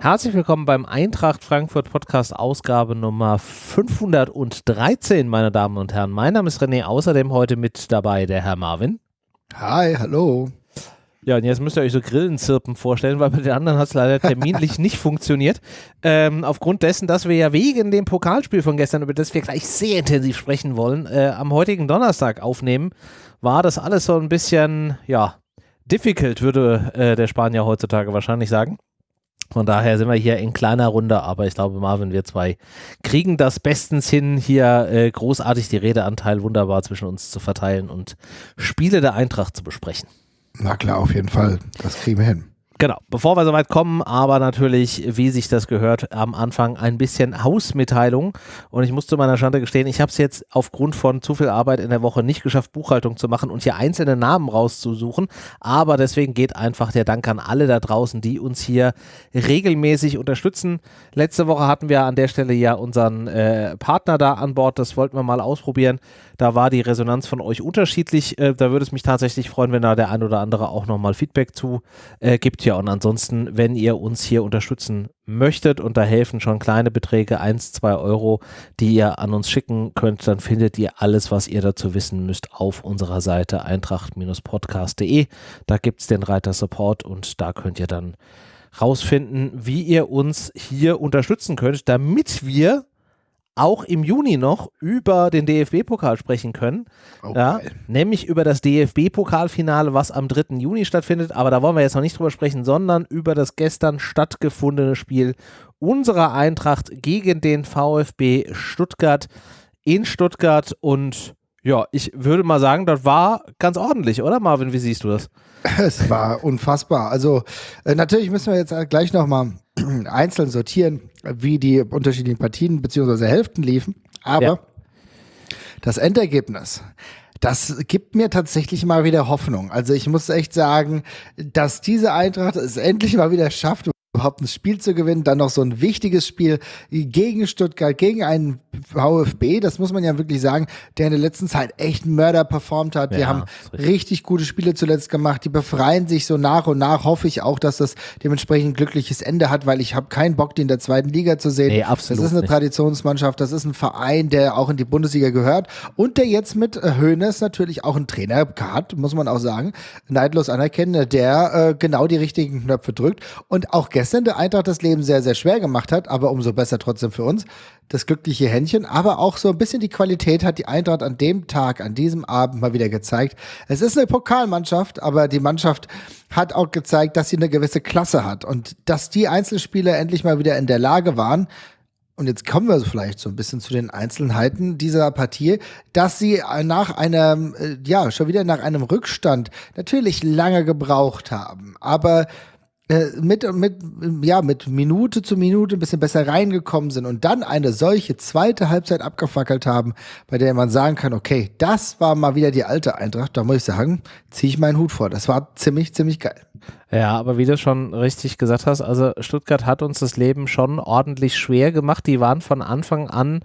Herzlich willkommen beim Eintracht Frankfurt Podcast Ausgabe Nummer 513, meine Damen und Herren. Mein Name ist René, außerdem heute mit dabei der Herr Marvin. Hi, hallo. Ja, und jetzt müsst ihr euch so Grillenzirpen vorstellen, weil bei den anderen hat es leider terminlich nicht funktioniert. Ähm, aufgrund dessen, dass wir ja wegen dem Pokalspiel von gestern, über das wir gleich sehr intensiv sprechen wollen, äh, am heutigen Donnerstag aufnehmen, war das alles so ein bisschen, ja, difficult, würde äh, der Spanier heutzutage wahrscheinlich sagen. Von daher sind wir hier in kleiner Runde, aber ich glaube, Marvin, wir zwei kriegen das bestens hin, hier äh, großartig die Redeanteil wunderbar zwischen uns zu verteilen und Spiele der Eintracht zu besprechen. Na klar, auf jeden Fall. Das kriegen wir hin. Genau, bevor wir soweit kommen, aber natürlich, wie sich das gehört, am Anfang ein bisschen Hausmitteilung. Und ich muss zu meiner Schande gestehen, ich habe es jetzt aufgrund von zu viel Arbeit in der Woche nicht geschafft, Buchhaltung zu machen und hier einzelne Namen rauszusuchen. Aber deswegen geht einfach der Dank an alle da draußen, die uns hier regelmäßig unterstützen. Letzte Woche hatten wir an der Stelle ja unseren äh, Partner da an Bord. Das wollten wir mal ausprobieren. Da war die Resonanz von euch unterschiedlich. Äh, da würde es mich tatsächlich freuen, wenn da der ein oder andere auch nochmal Feedback zu äh, gibt. Ja, und ansonsten, wenn ihr uns hier unterstützen möchtet und da helfen schon kleine Beträge, 1, 2 Euro, die ihr an uns schicken könnt, dann findet ihr alles, was ihr dazu wissen müsst, auf unserer Seite eintracht-podcast.de. Da gibt es den Reiter Support und da könnt ihr dann rausfinden, wie ihr uns hier unterstützen könnt, damit wir auch im Juni noch über den DFB-Pokal sprechen können. Oh, ja, nämlich über das DFB-Pokalfinale, was am 3. Juni stattfindet. Aber da wollen wir jetzt noch nicht drüber sprechen, sondern über das gestern stattgefundene Spiel unserer Eintracht gegen den VfB Stuttgart in Stuttgart. Und ja, ich würde mal sagen, das war ganz ordentlich, oder Marvin? Wie siehst du das? Es war unfassbar. Also äh, natürlich müssen wir jetzt gleich nochmal einzeln sortieren, wie die unterschiedlichen Partien bzw. Hälften liefen. Aber ja. das Endergebnis, das gibt mir tatsächlich mal wieder Hoffnung. Also ich muss echt sagen, dass diese Eintracht es endlich mal wieder schafft, überhaupt ein Spiel zu gewinnen, dann noch so ein wichtiges Spiel gegen Stuttgart, gegen einen VfB, das muss man ja wirklich sagen, der in der letzten Zeit echt Mörder performt hat. Ja, die haben richtig. richtig. gute Spiele zuletzt gemacht, die befreien sich so nach und nach, hoffe ich auch, dass das dementsprechend ein glückliches Ende hat, weil ich habe keinen Bock, die in der zweiten Liga zu sehen. Nee, absolut das ist eine nicht. Traditionsmannschaft, das ist ein Verein, der auch in die Bundesliga gehört und der jetzt mit Hoeneß natürlich auch einen Trainer hat, muss man auch sagen, neidlos anerkennen, der äh, genau die richtigen Knöpfe drückt und auch gestern gestern der Eintracht das Leben sehr, sehr schwer gemacht hat, aber umso besser trotzdem für uns. Das glückliche Händchen, aber auch so ein bisschen die Qualität hat die Eintracht an dem Tag, an diesem Abend mal wieder gezeigt. Es ist eine Pokalmannschaft, aber die Mannschaft hat auch gezeigt, dass sie eine gewisse Klasse hat und dass die Einzelspieler endlich mal wieder in der Lage waren, und jetzt kommen wir vielleicht so ein bisschen zu den Einzelheiten dieser Partie, dass sie nach einem, äh, ja, schon wieder nach einem Rückstand natürlich lange gebraucht haben. Aber äh, mit, mit, ja, mit Minute zu Minute ein bisschen besser reingekommen sind und dann eine solche zweite Halbzeit abgefackelt haben, bei der man sagen kann, okay, das war mal wieder die alte Eintracht, da muss ich sagen, ziehe ich meinen Hut vor. Das war ziemlich, ziemlich geil. Ja, aber wie du schon richtig gesagt hast, also Stuttgart hat uns das Leben schon ordentlich schwer gemacht. Die waren von Anfang an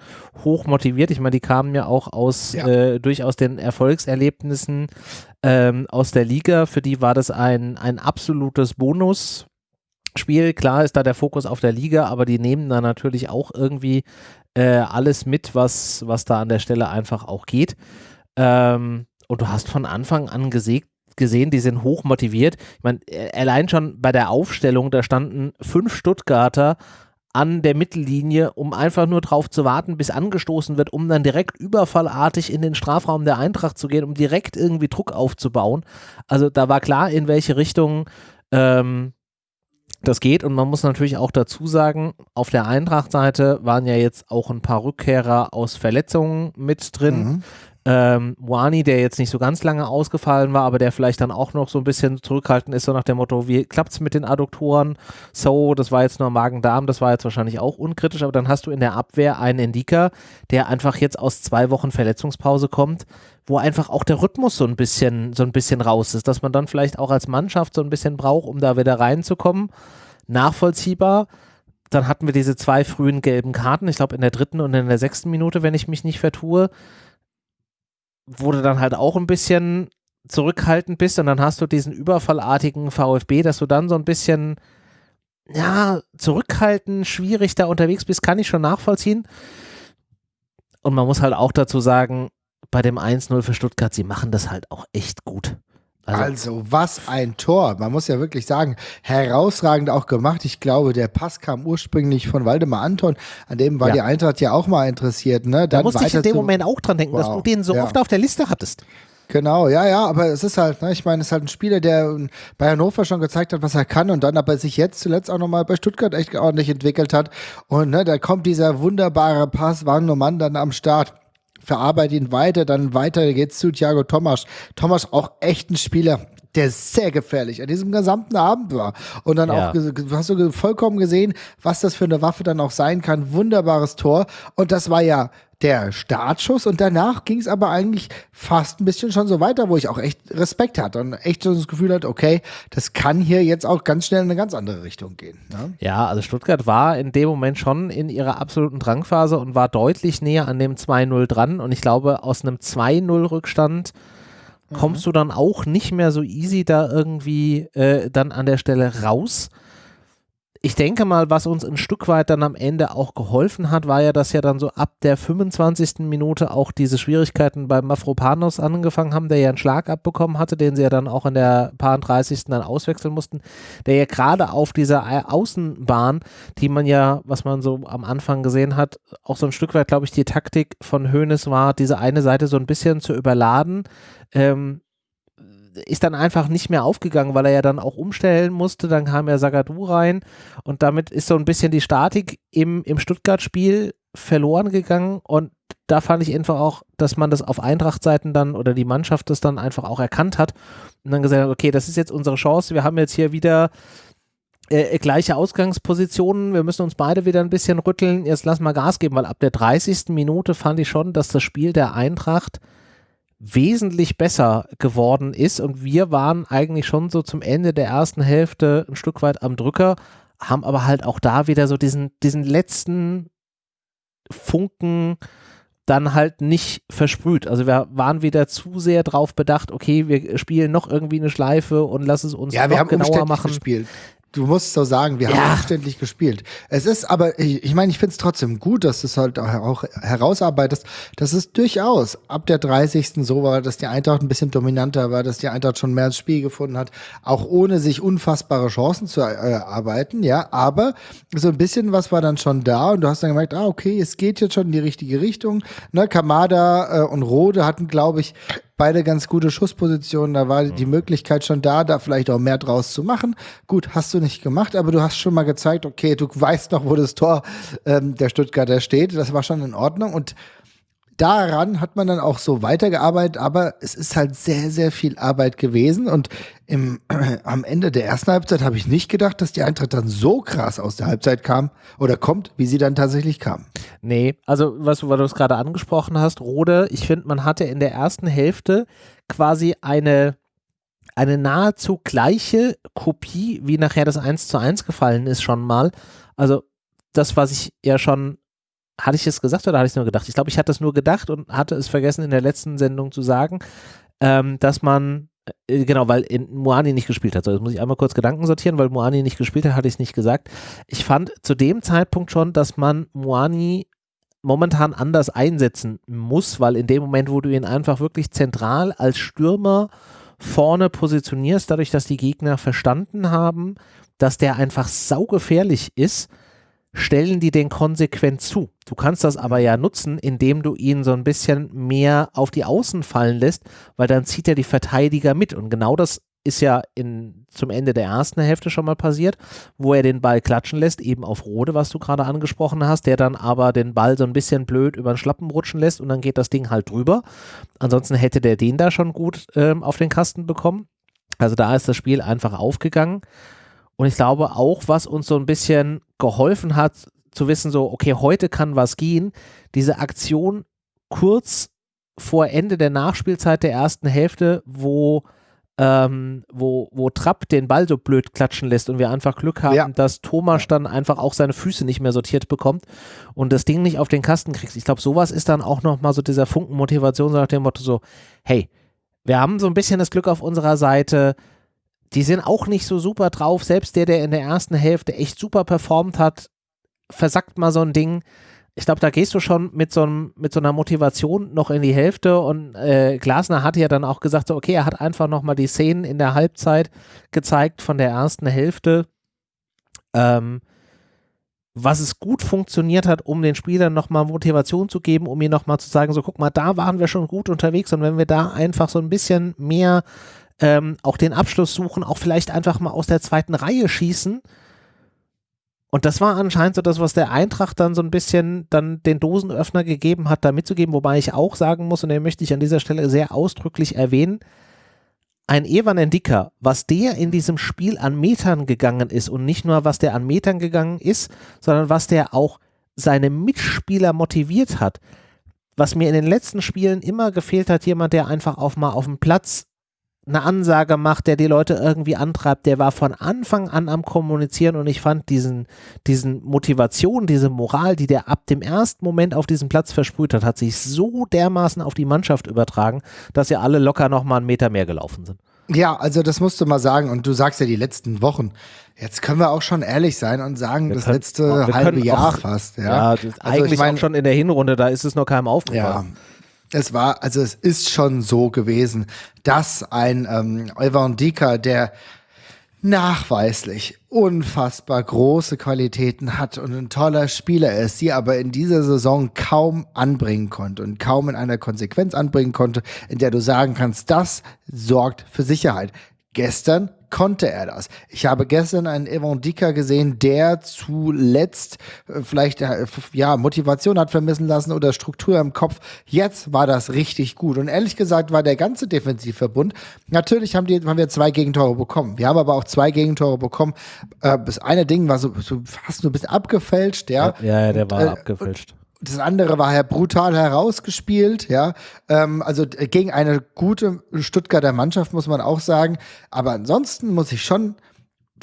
hoch motiviert. Ich meine, die kamen ja auch aus ja. Äh, durchaus den Erfolgserlebnissen ähm, aus der Liga. Für die war das ein, ein absolutes Bonus. Spiel, klar ist da der Fokus auf der Liga, aber die nehmen da natürlich auch irgendwie äh, alles mit, was, was da an der Stelle einfach auch geht. Ähm, und du hast von Anfang an gesägt, gesehen, die sind hoch motiviert. Ich meine, äh, allein schon bei der Aufstellung, da standen fünf Stuttgarter an der Mittellinie, um einfach nur drauf zu warten, bis angestoßen wird, um dann direkt überfallartig in den Strafraum der Eintracht zu gehen, um direkt irgendwie Druck aufzubauen. Also da war klar, in welche Richtung ähm, das geht und man muss natürlich auch dazu sagen, auf der Eintracht-Seite waren ja jetzt auch ein paar Rückkehrer aus Verletzungen mit drin. Mhm. Ähm, Wani, der jetzt nicht so ganz lange ausgefallen war, aber der vielleicht dann auch noch so ein bisschen zurückhaltend ist, so nach dem Motto, wie klappt es mit den Adduktoren? So, das war jetzt nur Magen-Darm, das war jetzt wahrscheinlich auch unkritisch, aber dann hast du in der Abwehr einen Indika, der einfach jetzt aus zwei Wochen Verletzungspause kommt, wo einfach auch der Rhythmus so ein bisschen, so ein bisschen raus ist, dass man dann vielleicht auch als Mannschaft so ein bisschen braucht, um da wieder reinzukommen. Nachvollziehbar. Dann hatten wir diese zwei frühen gelben Karten, ich glaube in der dritten und in der sechsten Minute, wenn ich mich nicht vertue wo du dann halt auch ein bisschen zurückhaltend bist und dann hast du diesen überfallartigen VfB, dass du dann so ein bisschen ja, zurückhaltend, schwierig da unterwegs bist, kann ich schon nachvollziehen. Und man muss halt auch dazu sagen, bei dem 1-0 für Stuttgart, sie machen das halt auch echt gut. Also, also, was ein Tor. Man muss ja wirklich sagen, herausragend auch gemacht. Ich glaube, der Pass kam ursprünglich von Waldemar Anton. An dem war ja. die Eintracht ja auch mal interessiert. Ne? Dann da musste ich in dem Moment auch dran denken, wow. dass du den so ja. oft auf der Liste hattest. Genau, ja, ja, aber es ist halt, ne, ich meine, es ist halt ein Spieler, der bei Hannover schon gezeigt hat, was er kann und dann aber sich jetzt zuletzt auch nochmal bei Stuttgart echt ordentlich entwickelt hat. Und ne, da kommt dieser wunderbare Pass, war ein Mann dann am Start verarbeite ihn weiter, dann weiter geht's zu Thiago Thomas. Thomas auch echt ein Spieler, der sehr gefährlich an diesem gesamten Abend war. Und dann ja. auch, hast du vollkommen gesehen, was das für eine Waffe dann auch sein kann. Wunderbares Tor. Und das war ja der Startschuss und danach ging es aber eigentlich fast ein bisschen schon so weiter, wo ich auch echt Respekt hatte und echt so das Gefühl hatte, okay, das kann hier jetzt auch ganz schnell in eine ganz andere Richtung gehen. Ne? Ja, also Stuttgart war in dem Moment schon in ihrer absoluten Drangphase und war deutlich näher an dem 2-0 dran und ich glaube, aus einem 2-0 Rückstand kommst mhm. du dann auch nicht mehr so easy da irgendwie äh, dann an der Stelle raus ich denke mal, was uns ein Stück weit dann am Ende auch geholfen hat, war ja, dass ja dann so ab der 25. Minute auch diese Schwierigkeiten bei Mafropanos angefangen haben, der ja einen Schlag abbekommen hatte, den sie ja dann auch in der paar 30. dann auswechseln mussten, der ja gerade auf dieser Außenbahn, die man ja, was man so am Anfang gesehen hat, auch so ein Stück weit, glaube ich, die Taktik von Hoeneß war, diese eine Seite so ein bisschen zu überladen, ähm, ist dann einfach nicht mehr aufgegangen, weil er ja dann auch umstellen musste. Dann kam ja Sagadu rein und damit ist so ein bisschen die Statik im, im Stuttgart-Spiel verloren gegangen und da fand ich einfach auch, dass man das auf Eintracht-Seiten dann oder die Mannschaft das dann einfach auch erkannt hat und dann gesagt hat, okay, das ist jetzt unsere Chance, wir haben jetzt hier wieder äh, gleiche Ausgangspositionen, wir müssen uns beide wieder ein bisschen rütteln, jetzt lass mal Gas geben, weil ab der 30. Minute fand ich schon, dass das Spiel der Eintracht wesentlich besser geworden ist und wir waren eigentlich schon so zum Ende der ersten Hälfte ein Stück weit am Drücker, haben aber halt auch da wieder so diesen, diesen letzten Funken dann halt nicht versprüht. Also wir waren wieder zu sehr drauf bedacht, okay, wir spielen noch irgendwie eine Schleife und lass es uns ja, noch genauer machen. Gespielt du musst so sagen, wir ja. haben umständlich gespielt. Es ist aber, ich, ich meine, ich finde es trotzdem gut, dass du es halt auch herausarbeitest, dass es durchaus ab der 30. so war, dass die Eintracht ein bisschen dominanter war, dass die Eintracht schon mehr ins Spiel gefunden hat, auch ohne sich unfassbare Chancen zu erarbeiten, ja, aber so ein bisschen was war dann schon da und du hast dann gemerkt, ah, okay, es geht jetzt schon in die richtige Richtung. Ne, Kamada äh, und Rode hatten, glaube ich, beide ganz gute Schusspositionen. Da war die mhm. Möglichkeit schon da, da vielleicht auch mehr draus zu machen. Gut, hast du nicht gemacht, aber du hast schon mal gezeigt, okay, du weißt noch, wo das Tor ähm, der Stuttgarter steht. Das war schon in Ordnung. Und daran hat man dann auch so weitergearbeitet, aber es ist halt sehr, sehr viel Arbeit gewesen. Und im, äh, am Ende der ersten Halbzeit habe ich nicht gedacht, dass die Eintracht dann so krass aus der Halbzeit kam oder kommt, wie sie dann tatsächlich kam. Nee, also was, weil du gerade angesprochen hast, Rode, ich finde, man hatte in der ersten Hälfte quasi eine eine nahezu gleiche Kopie, wie nachher das 1 zu 1 gefallen ist, schon mal. Also das, was ich ja schon hatte ich es gesagt oder hatte ich es nur gedacht? Ich glaube, ich hatte es nur gedacht und hatte es vergessen in der letzten Sendung zu sagen, ähm, dass man, äh, genau, weil in Moani nicht gespielt hat. So, jetzt muss ich einmal kurz Gedanken sortieren, weil Moani nicht gespielt hat, hatte ich es nicht gesagt. Ich fand zu dem Zeitpunkt schon, dass man Moani momentan anders einsetzen muss, weil in dem Moment, wo du ihn einfach wirklich zentral als Stürmer vorne positionierst, dadurch, dass die Gegner verstanden haben, dass der einfach saugefährlich ist, stellen die den konsequent zu. Du kannst das aber ja nutzen, indem du ihn so ein bisschen mehr auf die Außen fallen lässt, weil dann zieht er die Verteidiger mit. Und genau das ist ja in, zum Ende der ersten Hälfte schon mal passiert, wo er den Ball klatschen lässt, eben auf Rode, was du gerade angesprochen hast, der dann aber den Ball so ein bisschen blöd über den Schlappen rutschen lässt und dann geht das Ding halt drüber. Ansonsten hätte der den da schon gut ähm, auf den Kasten bekommen. Also da ist das Spiel einfach aufgegangen. Und ich glaube auch, was uns so ein bisschen geholfen hat, zu wissen, so, okay, heute kann was gehen, diese Aktion kurz vor Ende der Nachspielzeit der ersten Hälfte, wo, ähm, wo, wo Trapp den Ball so blöd klatschen lässt und wir einfach Glück haben, ja. dass Thomas dann einfach auch seine Füße nicht mehr sortiert bekommt und das Ding nicht auf den Kasten kriegt. Ich glaube, sowas ist dann auch nochmal so dieser Funken Motivation, so nach dem Motto so, hey, wir haben so ein bisschen das Glück auf unserer Seite, die sind auch nicht so super drauf. Selbst der, der in der ersten Hälfte echt super performt hat, versackt mal so ein Ding. Ich glaube, da gehst du schon mit so, einem, mit so einer Motivation noch in die Hälfte und äh, Glasner hat ja dann auch gesagt, so, okay, er hat einfach nochmal die Szenen in der Halbzeit gezeigt von der ersten Hälfte, ähm, was es gut funktioniert hat, um den Spielern nochmal Motivation zu geben, um ihnen nochmal zu sagen, so guck mal, da waren wir schon gut unterwegs und wenn wir da einfach so ein bisschen mehr ähm, auch den Abschluss suchen, auch vielleicht einfach mal aus der zweiten Reihe schießen. Und das war anscheinend so das, was der Eintracht dann so ein bisschen dann den Dosenöffner gegeben hat, da mitzugeben, wobei ich auch sagen muss, und den möchte ich an dieser Stelle sehr ausdrücklich erwähnen, ein Evan Endika, was der in diesem Spiel an Metern gegangen ist und nicht nur, was der an Metern gegangen ist, sondern was der auch seine Mitspieler motiviert hat. Was mir in den letzten Spielen immer gefehlt hat, jemand, der einfach auf mal auf dem Platz eine Ansage macht, der die Leute irgendwie antreibt, der war von Anfang an am Kommunizieren und ich fand diesen, diesen Motivation, diese Moral, die der ab dem ersten Moment auf diesem Platz versprüht hat, hat sich so dermaßen auf die Mannschaft übertragen, dass ja alle locker nochmal einen Meter mehr gelaufen sind. Ja, also das musst du mal sagen und du sagst ja die letzten Wochen. Jetzt können wir auch schon ehrlich sein und sagen, wir das können, letzte halbe Jahr auch, fast. Ja, ja also eigentlich ich mein, auch schon in der Hinrunde, da ist es noch keinem aufgefallen. Ja, es war, also es ist schon so gewesen, dass ein ähm, Evan Dika, der nachweislich unfassbar große Qualitäten hat und ein toller Spieler ist, sie aber in dieser Saison kaum anbringen konnte und kaum in einer Konsequenz anbringen konnte, in der du sagen kannst, das sorgt für Sicherheit. Gestern konnte er das. Ich habe gestern einen Evan Dika gesehen, der zuletzt äh, vielleicht äh, ja Motivation hat vermissen lassen oder Struktur im Kopf. Jetzt war das richtig gut und ehrlich gesagt war der ganze Defensivverbund. Natürlich haben die haben wir zwei Gegentore bekommen. Wir haben aber auch zwei Gegentore bekommen. Äh, das eine Ding war so, so fast nur ein bisschen abgefälscht, ja. Ja, ja der war und, äh, abgefälscht das andere war ja brutal herausgespielt, ja. Ähm, also gegen eine gute Stuttgarter Mannschaft, muss man auch sagen. Aber ansonsten muss ich schon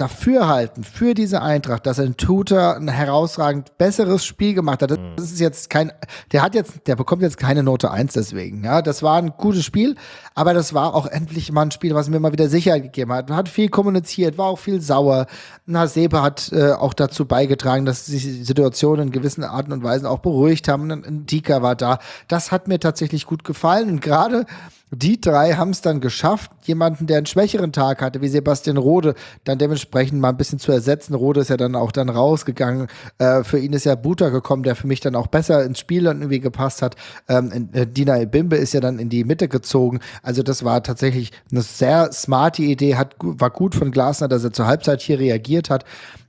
dafür halten, für diese Eintracht, dass ein Tutor ein herausragend besseres Spiel gemacht hat. Das mhm. ist jetzt kein, der hat jetzt, der bekommt jetzt keine Note 1 deswegen. Ja, das war ein gutes Spiel, aber das war auch endlich mal ein Spiel, was mir mal wieder Sicherheit gegeben hat. Hat viel kommuniziert, war auch viel sauer. Nasebe hat äh, auch dazu beigetragen, dass sich die Situation in gewissen Arten und Weisen auch beruhigt haben. Ein Dika war da. Das hat mir tatsächlich gut gefallen und gerade die drei haben es dann geschafft, jemanden, der einen schwächeren Tag hatte, wie Sebastian Rode, dann dementsprechend mal ein bisschen zu ersetzen. Rode ist ja dann auch dann rausgegangen. Äh, für ihn ist ja Buta gekommen, der für mich dann auch besser ins Spiel irgendwie gepasst hat. Ähm, äh, Dina Bimbe ist ja dann in die Mitte gezogen. Also das war tatsächlich eine sehr smarte Idee, hat, war gut von Glasner, dass er zur Halbzeit hier reagiert hat.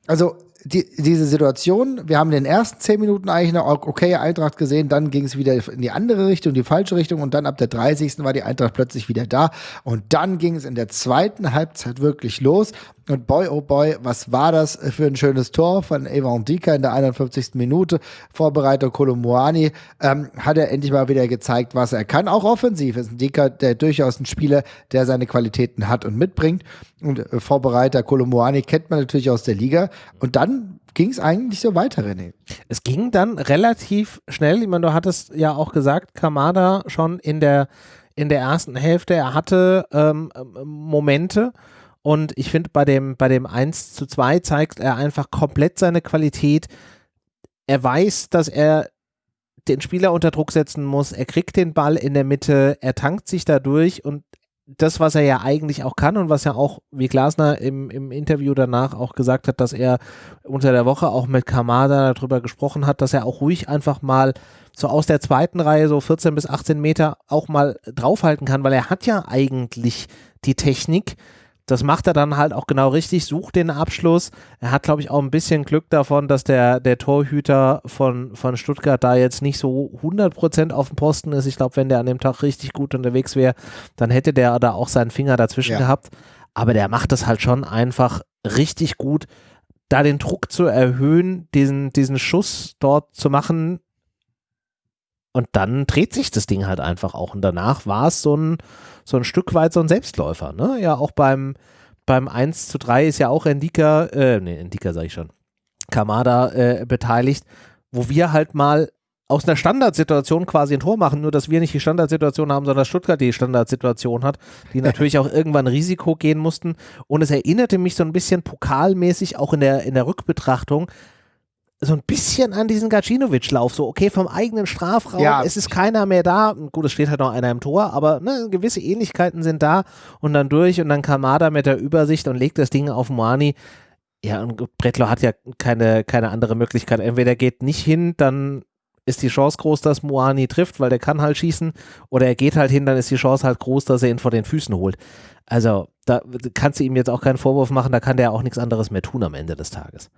Also die, diese Situation, wir haben in den ersten zehn Minuten eigentlich eine okay Eintracht gesehen, dann ging es wieder in die andere Richtung, die falsche Richtung und dann ab der 30. war die Eintracht plötzlich wieder da und dann ging es in der zweiten Halbzeit wirklich los und boy, oh boy, was war das für ein schönes Tor von Evan Dika in der 51. Minute. Vorbereiter Kolomuani ähm, hat er endlich mal wieder gezeigt, was er kann. Auch offensiv ist ein Dika, der durchaus ein Spieler, der seine Qualitäten hat und mitbringt. Und äh, Vorbereiter Kolomuani kennt man natürlich aus der Liga. Und dann ging es eigentlich so weiter, René. Es ging dann relativ schnell. Ich meine, du hattest ja auch gesagt, Kamada schon in der, in der ersten Hälfte, er hatte ähm, Momente, und ich finde, bei dem, bei dem 1 zu 2 zeigt er einfach komplett seine Qualität. Er weiß, dass er den Spieler unter Druck setzen muss. Er kriegt den Ball in der Mitte, er tankt sich dadurch und das, was er ja eigentlich auch kann und was ja auch, wie Glasner im, im Interview danach auch gesagt hat, dass er unter der Woche auch mit Kamada darüber gesprochen hat, dass er auch ruhig einfach mal so aus der zweiten Reihe so 14 bis 18 Meter auch mal draufhalten kann, weil er hat ja eigentlich die Technik, das macht er dann halt auch genau richtig, sucht den Abschluss. Er hat, glaube ich, auch ein bisschen Glück davon, dass der, der Torhüter von, von Stuttgart da jetzt nicht so 100% auf dem Posten ist. Ich glaube, wenn der an dem Tag richtig gut unterwegs wäre, dann hätte der da auch seinen Finger dazwischen ja. gehabt. Aber der macht das halt schon einfach richtig gut, da den Druck zu erhöhen, diesen, diesen Schuss dort zu machen. Und dann dreht sich das Ding halt einfach auch. Und danach war es so ein, so ein Stück weit so ein Selbstläufer. Ne? Ja, auch beim, beim 1 zu 3 ist ja auch Endika, äh, nee, Endika sage ich schon, Kamada äh, beteiligt, wo wir halt mal aus einer Standardsituation quasi ein Tor machen, nur dass wir nicht die Standardsituation haben, sondern Stuttgart die Standardsituation hat, die natürlich auch irgendwann Risiko gehen mussten. Und es erinnerte mich so ein bisschen pokalmäßig auch in der, in der Rückbetrachtung so ein bisschen an diesen Gacinovic-Lauf. So, okay, vom eigenen Strafraum, ja. es ist keiner mehr da. Gut, es steht halt noch einer im Tor, aber ne, gewisse Ähnlichkeiten sind da und dann durch und dann Kamada mit der Übersicht und legt das Ding auf Moani. Ja, und Bretlo hat ja keine, keine andere Möglichkeit. Entweder geht nicht hin, dann ist die Chance groß, dass Moani trifft, weil der kann halt schießen, oder er geht halt hin, dann ist die Chance halt groß, dass er ihn vor den Füßen holt. Also, da kannst du ihm jetzt auch keinen Vorwurf machen, da kann der auch nichts anderes mehr tun am Ende des Tages.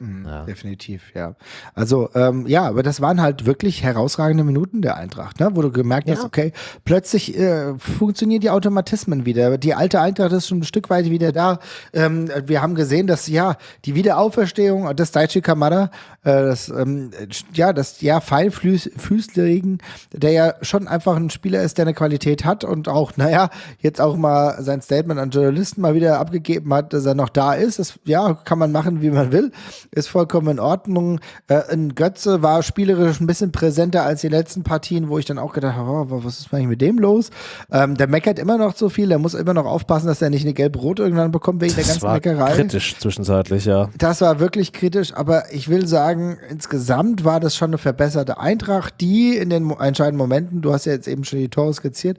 Mhm, ja. Definitiv, ja. Also, ähm, ja, aber das waren halt wirklich herausragende Minuten der Eintracht, ne? wo du gemerkt ja. hast, okay, plötzlich äh, funktionieren die Automatismen wieder. Die alte Eintracht ist schon ein Stück weit wieder da. Ähm, wir haben gesehen, dass ja die Wiederauferstehung des Daichi Kamada, äh, das, ähm, ja, das ja Feinfüßlerigen, der ja schon einfach ein Spieler ist, der eine Qualität hat und auch, naja, jetzt auch mal sein Statement an Journalisten mal wieder abgegeben hat, dass er noch da ist. Das, ja, kann man machen, wie man will ist vollkommen in Ordnung. Äh, ein Götze war spielerisch ein bisschen präsenter als die letzten Partien, wo ich dann auch gedacht habe, oh, was ist eigentlich mit dem los? Ähm, der meckert immer noch so viel, der muss immer noch aufpassen, dass er nicht eine gelb-rot irgendwann bekommt wegen das der ganzen war Meckerei. kritisch zwischenzeitlich, ja. Das war wirklich kritisch, aber ich will sagen, insgesamt war das schon eine verbesserte Eintracht, die in den entscheidenden Momenten, du hast ja jetzt eben schon die Tore skizziert,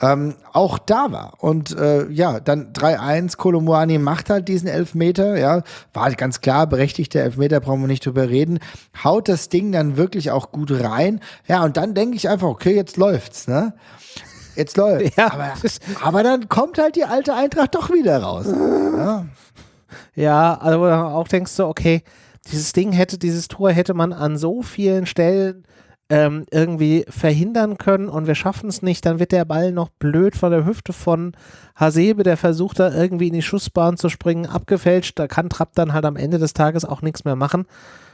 ähm, auch da war. Und äh, ja, dann 3-1, Kolomuani macht halt diesen Elfmeter, ja, war halt ganz klar, berechtigter Elfmeter, brauchen wir nicht drüber reden, haut das Ding dann wirklich auch gut rein. Ja, und dann denke ich einfach, okay, jetzt läuft's, ne? Jetzt läuft's. Ja. Aber, aber dann kommt halt die alte Eintracht doch wieder raus. ja. ja, also auch denkst du, okay, dieses Ding hätte, dieses Tor hätte man an so vielen Stellen ähm, irgendwie verhindern können und wir schaffen es nicht, dann wird der Ball noch blöd von der Hüfte von Hasebe, der versucht da irgendwie in die Schussbahn zu springen, abgefälscht. Da kann Trapp dann halt am Ende des Tages auch nichts mehr machen.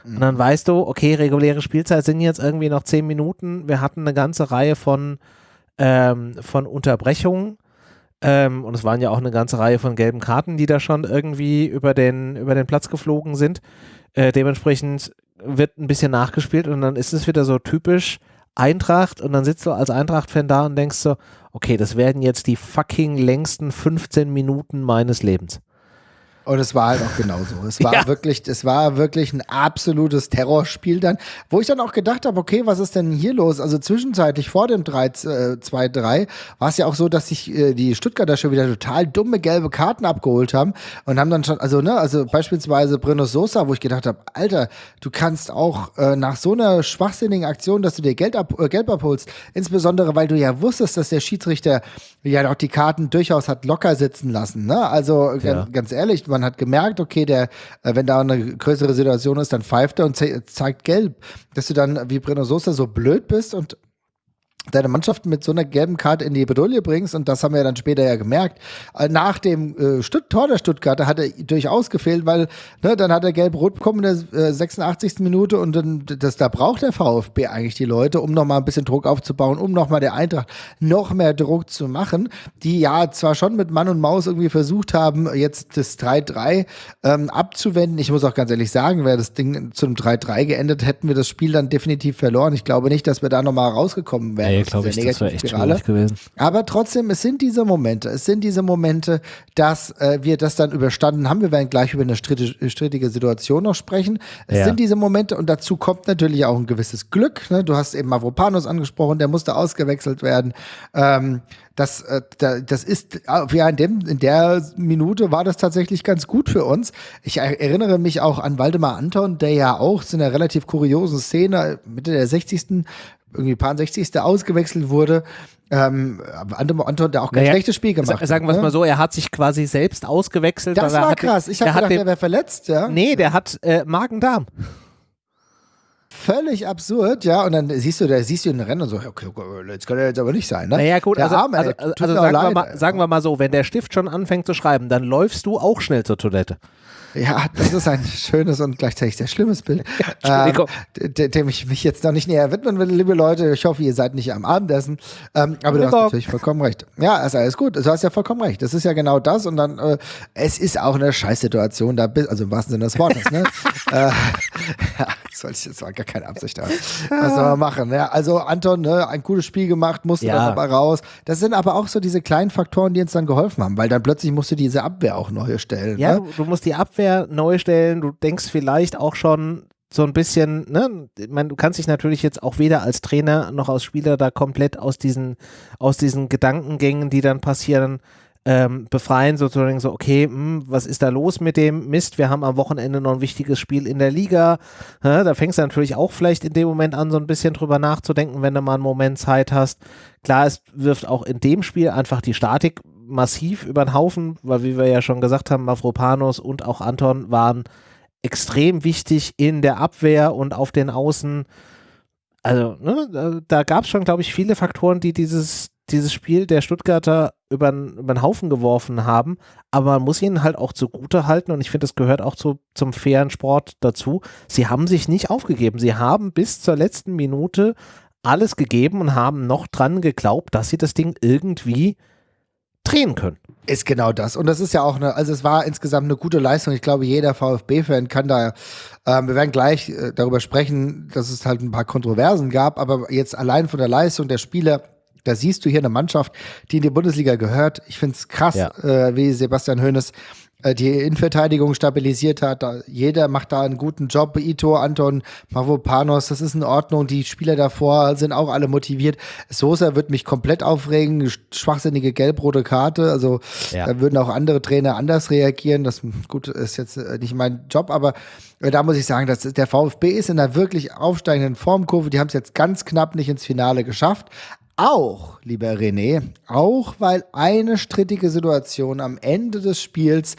Mhm. Und dann weißt du, okay, reguläre Spielzeit sind jetzt irgendwie noch zehn Minuten. Wir hatten eine ganze Reihe von, ähm, von Unterbrechungen. Ähm, und es waren ja auch eine ganze Reihe von gelben Karten, die da schon irgendwie über den, über den Platz geflogen sind. Äh, dementsprechend wird ein bisschen nachgespielt und dann ist es wieder so typisch Eintracht und dann sitzt du als Eintracht-Fan da und denkst so, okay, das werden jetzt die fucking längsten 15 Minuten meines Lebens. Und es war halt auch genauso. Es war ja. wirklich, es war wirklich ein absolutes Terrorspiel dann, wo ich dann auch gedacht habe, okay, was ist denn hier los? Also zwischenzeitlich vor dem 2-3 äh, war es ja auch so, dass sich äh, die Stuttgarter schon wieder total dumme gelbe Karten abgeholt haben und haben dann schon, also ne, also beispielsweise Bruno Sosa, wo ich gedacht habe, Alter, du kannst auch äh, nach so einer schwachsinnigen Aktion, dass du dir Geld, ab, äh, Geld abholst, insbesondere weil du ja wusstest, dass der Schiedsrichter ja auch die Karten durchaus hat locker sitzen lassen. Ne? Also ja. ganz ehrlich, man man hat gemerkt, okay, der, äh, wenn da eine größere Situation ist, dann pfeift er und zeigt gelb. Dass du dann wie Bruno Sosa so blöd bist und deine Mannschaft mit so einer gelben Karte in die Bedrohung bringst, und das haben wir dann später ja gemerkt, äh, nach dem äh, Tor der Stuttgarter hat er durchaus gefehlt, weil ne, dann hat er gelb-rot bekommen in der äh, 86. Minute und dann, das, da braucht der VfB eigentlich die Leute, um nochmal ein bisschen Druck aufzubauen, um nochmal der Eintracht noch mehr Druck zu machen, die ja zwar schon mit Mann und Maus irgendwie versucht haben, jetzt das 3-3 ähm, abzuwenden. Ich muss auch ganz ehrlich sagen, wäre das Ding zum 3-3 geendet, hätten wir das Spiel dann definitiv verloren. Ich glaube nicht, dass wir da nochmal rausgekommen wären. Nee, glaube ich, das wäre echt schwierig gewesen. Aber trotzdem, es sind diese Momente, es sind diese Momente, dass äh, wir das dann überstanden haben. Wir werden gleich über eine strittige Situation noch sprechen. Es ja. sind diese Momente und dazu kommt natürlich auch ein gewisses Glück. Ne? Du hast eben Mavropanos angesprochen, der musste ausgewechselt werden. Ähm, das, äh, das ist, ja, in, dem, in der Minute war das tatsächlich ganz gut für uns. Ich erinnere mich auch an Waldemar Anton, der ja auch zu einer relativ kuriosen Szene Mitte der 60 irgendwie paar 60. ausgewechselt wurde. Ähm, Anton, der auch kein naja, schlechtes Spiel gemacht hat. Sagen wir es ne? mal so, er hat sich quasi selbst ausgewechselt. Das war hatte, krass. Ich habe gedacht, den, der wäre verletzt, ja. Nee, der hat äh, Magen-Darm. Völlig absurd, ja. Und dann siehst du, da siehst du ihn rennen und so, okay, jetzt kann er jetzt aber nicht sein, ne? Naja, gut, der also, Arme, also, also, also sagen, wir mal, sagen wir mal so, wenn der Stift schon anfängt zu schreiben, dann läufst du auch schnell zur Toilette. Ja, das ist ein schönes und gleichzeitig sehr schlimmes Bild, ja, ähm, dem ich mich jetzt noch nicht näher widmen will, liebe Leute. Ich hoffe, ihr seid nicht am Abendessen. Ähm, aber du hast natürlich vollkommen recht. Ja, ist alles gut. Du hast ja vollkommen recht. Das ist ja genau das. Und dann, äh, es ist auch eine Scheißsituation, da also im wahrsten Sinne des Wortes, ne? äh, ja, das war gar keine Absicht. Was soll man machen? Ja, also Anton, ne, ein cooles Spiel gemacht, musste ja. dann aber raus. Das sind aber auch so diese kleinen Faktoren, die uns dann geholfen haben, weil dann plötzlich musst du diese Abwehr auch neu stellen. Ja, ne? du, du musst die Abwehr neu stellen. Du denkst vielleicht auch schon, so ein bisschen, ne, ich meine, du kannst dich natürlich jetzt auch weder als Trainer noch als Spieler da komplett aus diesen, aus diesen Gedankengängen, die dann passieren, ähm, befreien, sozusagen so, okay, mh, hm, was ist da los mit dem Mist? Wir haben am Wochenende noch ein wichtiges Spiel in der Liga. Ja, da fängst du natürlich auch vielleicht in dem Moment an, so ein bisschen drüber nachzudenken, wenn du mal einen Moment Zeit hast. Klar, es wirft auch in dem Spiel einfach die Statik massiv über den Haufen, weil wie wir ja schon gesagt haben, Mavropanos und auch Anton waren extrem wichtig in der Abwehr und auf den Außen. Also, ne, da, da gab es schon, glaube ich, viele Faktoren, die dieses, dieses Spiel der Stuttgarter über, den Haufen geworfen haben, aber man muss ihnen halt auch zugute halten und ich finde, das gehört auch zu, zum fairen Sport dazu. Sie haben sich nicht aufgegeben. Sie haben bis zur letzten Minute alles gegeben und haben noch dran geglaubt, dass sie das Ding irgendwie drehen können. Ist genau das. Und das ist ja auch eine, also es war insgesamt eine gute Leistung. Ich glaube, jeder VfB-Fan kann da, äh, wir werden gleich äh, darüber sprechen, dass es halt ein paar Kontroversen gab, aber jetzt allein von der Leistung der Spieler, da siehst du hier eine Mannschaft, die in die Bundesliga gehört. Ich finde es krass, ja. äh, wie Sebastian Hoeneß äh, die Innenverteidigung stabilisiert hat. Da, jeder macht da einen guten Job. Ito, Anton, Mavropanos, das ist in Ordnung. Die Spieler davor sind auch alle motiviert. Sosa wird mich komplett aufregen. Schwachsinnige gelb-rote Karte. Also ja. da würden auch andere Trainer anders reagieren. Das gut ist jetzt äh, nicht mein Job, aber äh, da muss ich sagen, dass der VfB ist in einer wirklich aufsteigenden Formkurve. Die haben es jetzt ganz knapp nicht ins Finale geschafft. Auch, lieber René, auch weil eine strittige Situation am Ende des Spiels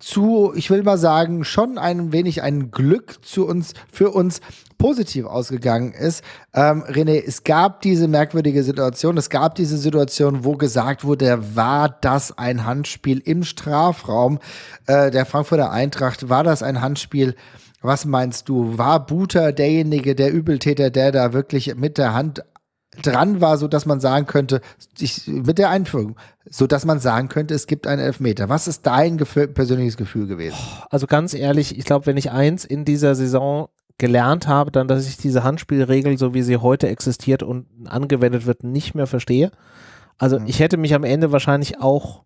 zu, ich will mal sagen, schon ein wenig ein Glück zu uns, für uns positiv ausgegangen ist. Ähm, René, es gab diese merkwürdige Situation, es gab diese Situation, wo gesagt wurde, war das ein Handspiel im Strafraum äh, der Frankfurter Eintracht? War das ein Handspiel? Was meinst du? War Buter derjenige, der Übeltäter, der da wirklich mit der Hand dran war, so dass man sagen könnte, ich, mit der Einführung, so dass man sagen könnte, es gibt einen Elfmeter. Was ist dein Gefühl, persönliches Gefühl gewesen? Also ganz ehrlich, ich glaube, wenn ich eins in dieser Saison gelernt habe, dann, dass ich diese Handspielregel, so wie sie heute existiert und angewendet wird, nicht mehr verstehe. Also mhm. ich hätte mich am Ende wahrscheinlich auch,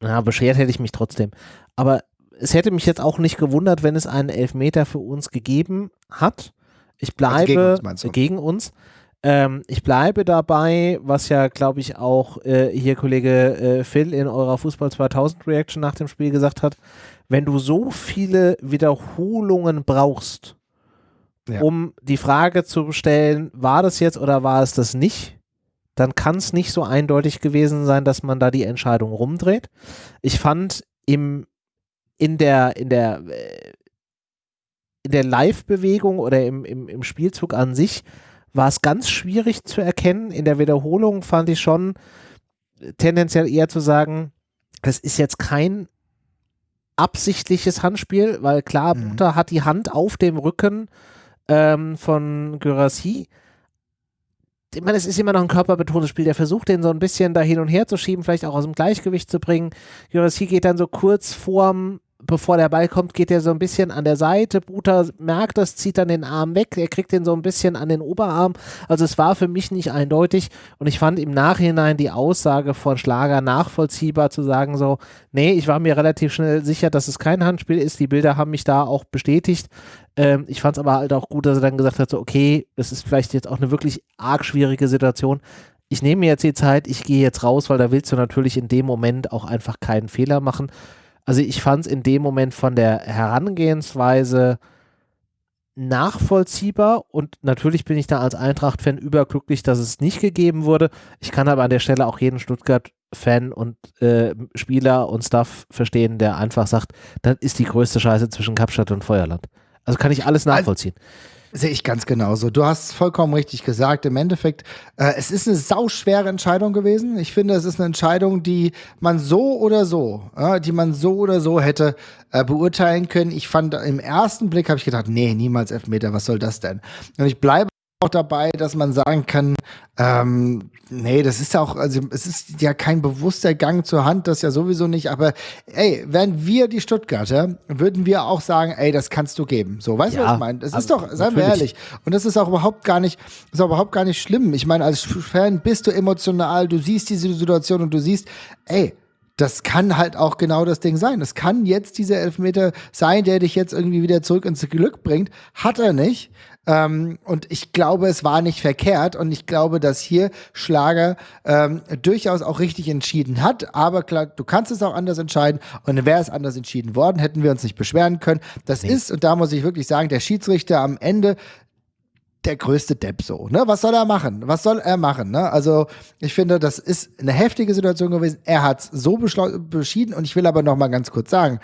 na, beschert hätte ich mich trotzdem. Aber es hätte mich jetzt auch nicht gewundert, wenn es einen Elfmeter für uns gegeben hat. Ich bleibe also gegen, uns, gegen uns. Ähm, ich bleibe dabei, was ja, glaube ich, auch äh, hier Kollege äh, Phil in eurer Fußball 2000 Reaction nach dem Spiel gesagt hat, wenn du so viele Wiederholungen brauchst, ja. um die Frage zu stellen, war das jetzt oder war es das nicht, dann kann es nicht so eindeutig gewesen sein, dass man da die Entscheidung rumdreht. Ich fand im, in der, in der, äh, in der Live-Bewegung oder im, im, im Spielzug an sich war es ganz schwierig zu erkennen. In der Wiederholung fand ich schon tendenziell eher zu sagen, das ist jetzt kein absichtliches Handspiel, weil klar, mhm. Butter hat die Hand auf dem Rücken ähm, von Gyrassi. Ich meine, es ist immer noch ein körperbetontes Spiel. Der versucht, den so ein bisschen da hin und her zu schieben, vielleicht auch aus dem Gleichgewicht zu bringen. Gyrassi geht dann so kurz vorm bevor der Ball kommt, geht er so ein bisschen an der Seite. Buta merkt das, zieht dann den Arm weg. Er kriegt den so ein bisschen an den Oberarm. Also es war für mich nicht eindeutig. Und ich fand im Nachhinein die Aussage von Schlager nachvollziehbar zu sagen so, nee, ich war mir relativ schnell sicher, dass es kein Handspiel ist. Die Bilder haben mich da auch bestätigt. Ähm, ich fand es aber halt auch gut, dass er dann gesagt hat, so, okay, das ist vielleicht jetzt auch eine wirklich arg schwierige Situation. Ich nehme mir jetzt die Zeit, ich gehe jetzt raus, weil da willst du natürlich in dem Moment auch einfach keinen Fehler machen. Also ich fand es in dem Moment von der Herangehensweise nachvollziehbar und natürlich bin ich da als Eintracht-Fan überglücklich, dass es nicht gegeben wurde. Ich kann aber an der Stelle auch jeden Stuttgart-Fan und äh, Spieler und Staff verstehen, der einfach sagt, das ist die größte Scheiße zwischen Kapstadt und Feuerland. Also kann ich alles nachvollziehen. Also Sehe ich ganz genauso. Du hast vollkommen richtig gesagt. Im Endeffekt, äh, es ist eine sauschwere Entscheidung gewesen. Ich finde, es ist eine Entscheidung, die man so oder so, äh, die man so oder so hätte äh, beurteilen können. Ich fand, im ersten Blick habe ich gedacht, nee, niemals Elfmeter, was soll das denn? Und ich bleibe auch dabei, dass man sagen kann, ähm, nee, das ist ja auch, also es ist ja kein bewusster Gang zur Hand, das ja sowieso nicht, aber ey, wären wir die Stuttgarter, würden wir auch sagen, ey, das kannst du geben. So, weißt du, ja, was ich meine? Das also, ist doch, seien wir ehrlich. Und das ist auch überhaupt gar nicht, ist auch überhaupt gar nicht schlimm. Ich meine, als Fan bist du emotional, du siehst diese Situation und du siehst, ey, das kann halt auch genau das Ding sein. Das kann jetzt dieser Elfmeter sein, der dich jetzt irgendwie wieder zurück ins Glück bringt. Hat er nicht. Ähm, und ich glaube, es war nicht verkehrt. Und ich glaube, dass hier Schlager ähm, durchaus auch richtig entschieden hat. Aber klar, du kannst es auch anders entscheiden. Und wäre es anders entschieden worden, hätten wir uns nicht beschweren können. Das nee. ist, und da muss ich wirklich sagen, der Schiedsrichter am Ende der größte Depp so. Ne? Was soll er machen? Was soll er machen? Ne? Also ich finde, das ist eine heftige Situation gewesen. Er hat es so beschieden und ich will aber noch mal ganz kurz sagen,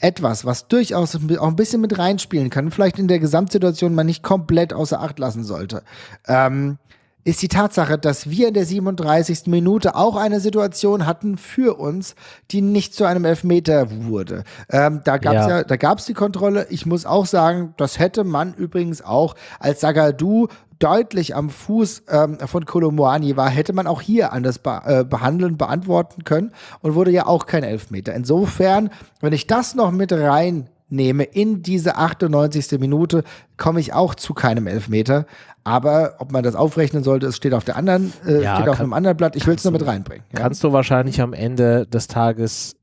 etwas, was durchaus auch ein bisschen mit reinspielen kann, vielleicht in der Gesamtsituation man nicht komplett außer Acht lassen sollte. Ähm, ist die Tatsache, dass wir in der 37. Minute auch eine Situation hatten für uns, die nicht zu einem Elfmeter wurde. Ähm, da gab es ja. ja, da gab es die Kontrolle. Ich muss auch sagen, das hätte man übrigens auch als Sagadu deutlich am Fuß ähm, von Kolomoani war, hätte man auch hier anders be äh, behandeln, beantworten können und wurde ja auch kein Elfmeter. Insofern, wenn ich das noch mit rein nehme in diese 98. Minute, komme ich auch zu keinem Elfmeter. Aber ob man das aufrechnen sollte, es steht auf der anderen, äh, ja, steht auf kann, einem anderen Blatt. Ich will es nur mit reinbringen. Ja? Kannst du wahrscheinlich am Ende des Tages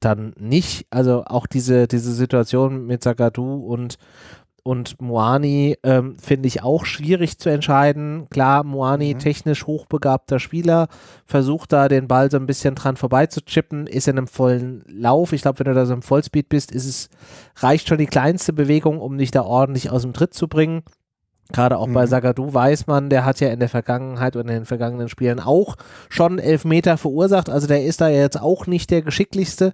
dann nicht, also auch diese, diese Situation mit Sagadu und und Moani ähm, finde ich auch schwierig zu entscheiden. Klar, Moani mhm. technisch hochbegabter Spieler, versucht da den Ball so ein bisschen dran vorbeizuchippen, ist in einem vollen Lauf. Ich glaube, wenn du da so im Vollspeed bist, ist es, reicht schon die kleinste Bewegung, um dich da ordentlich aus dem Tritt zu bringen. Gerade auch mhm. bei Sagadu weiß man, der hat ja in der Vergangenheit und in den vergangenen Spielen auch schon Elfmeter verursacht. Also der ist da jetzt auch nicht der geschicklichste.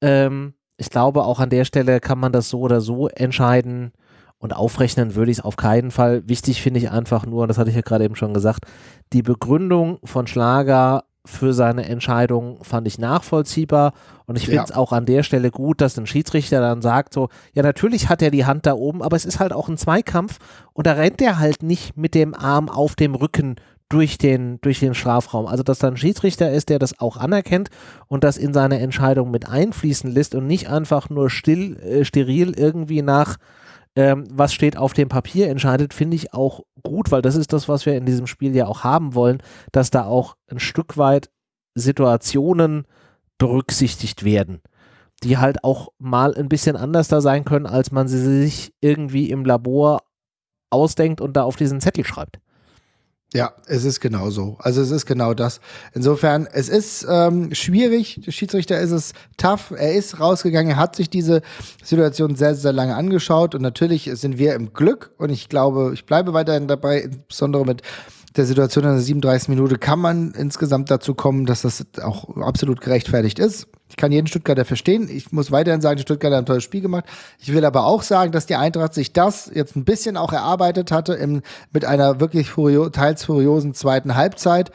Ähm, ich glaube, auch an der Stelle kann man das so oder so entscheiden. Und aufrechnen würde ich es auf keinen Fall. Wichtig finde ich einfach nur, und das hatte ich ja gerade eben schon gesagt, die Begründung von Schlager für seine Entscheidung fand ich nachvollziehbar und ich finde es ja. auch an der Stelle gut, dass ein Schiedsrichter dann sagt so, ja natürlich hat er die Hand da oben, aber es ist halt auch ein Zweikampf und da rennt er halt nicht mit dem Arm auf dem Rücken durch den, durch den Strafraum. Also dass da ein Schiedsrichter ist, der das auch anerkennt und das in seine Entscheidung mit einfließen lässt und nicht einfach nur still, äh, steril irgendwie nach ähm, was steht auf dem Papier entscheidet, finde ich auch gut, weil das ist das, was wir in diesem Spiel ja auch haben wollen, dass da auch ein Stück weit Situationen berücksichtigt werden, die halt auch mal ein bisschen anders da sein können, als man sie sich irgendwie im Labor ausdenkt und da auf diesen Zettel schreibt. Ja, es ist genau so. Also es ist genau das. Insofern, es ist ähm, schwierig. Der Schiedsrichter ist es tough. Er ist rausgegangen, er hat sich diese Situation sehr, sehr lange angeschaut und natürlich sind wir im Glück und ich glaube, ich bleibe weiterhin dabei, insbesondere mit der Situation in der 37. Minute kann man insgesamt dazu kommen, dass das auch absolut gerechtfertigt ist. Ich kann jeden Stuttgarter verstehen. Ich muss weiterhin sagen, die Stuttgarter haben ein tolles Spiel gemacht. Ich will aber auch sagen, dass die Eintracht sich das jetzt ein bisschen auch erarbeitet hatte im, mit einer wirklich furio teils furiosen zweiten Halbzeit.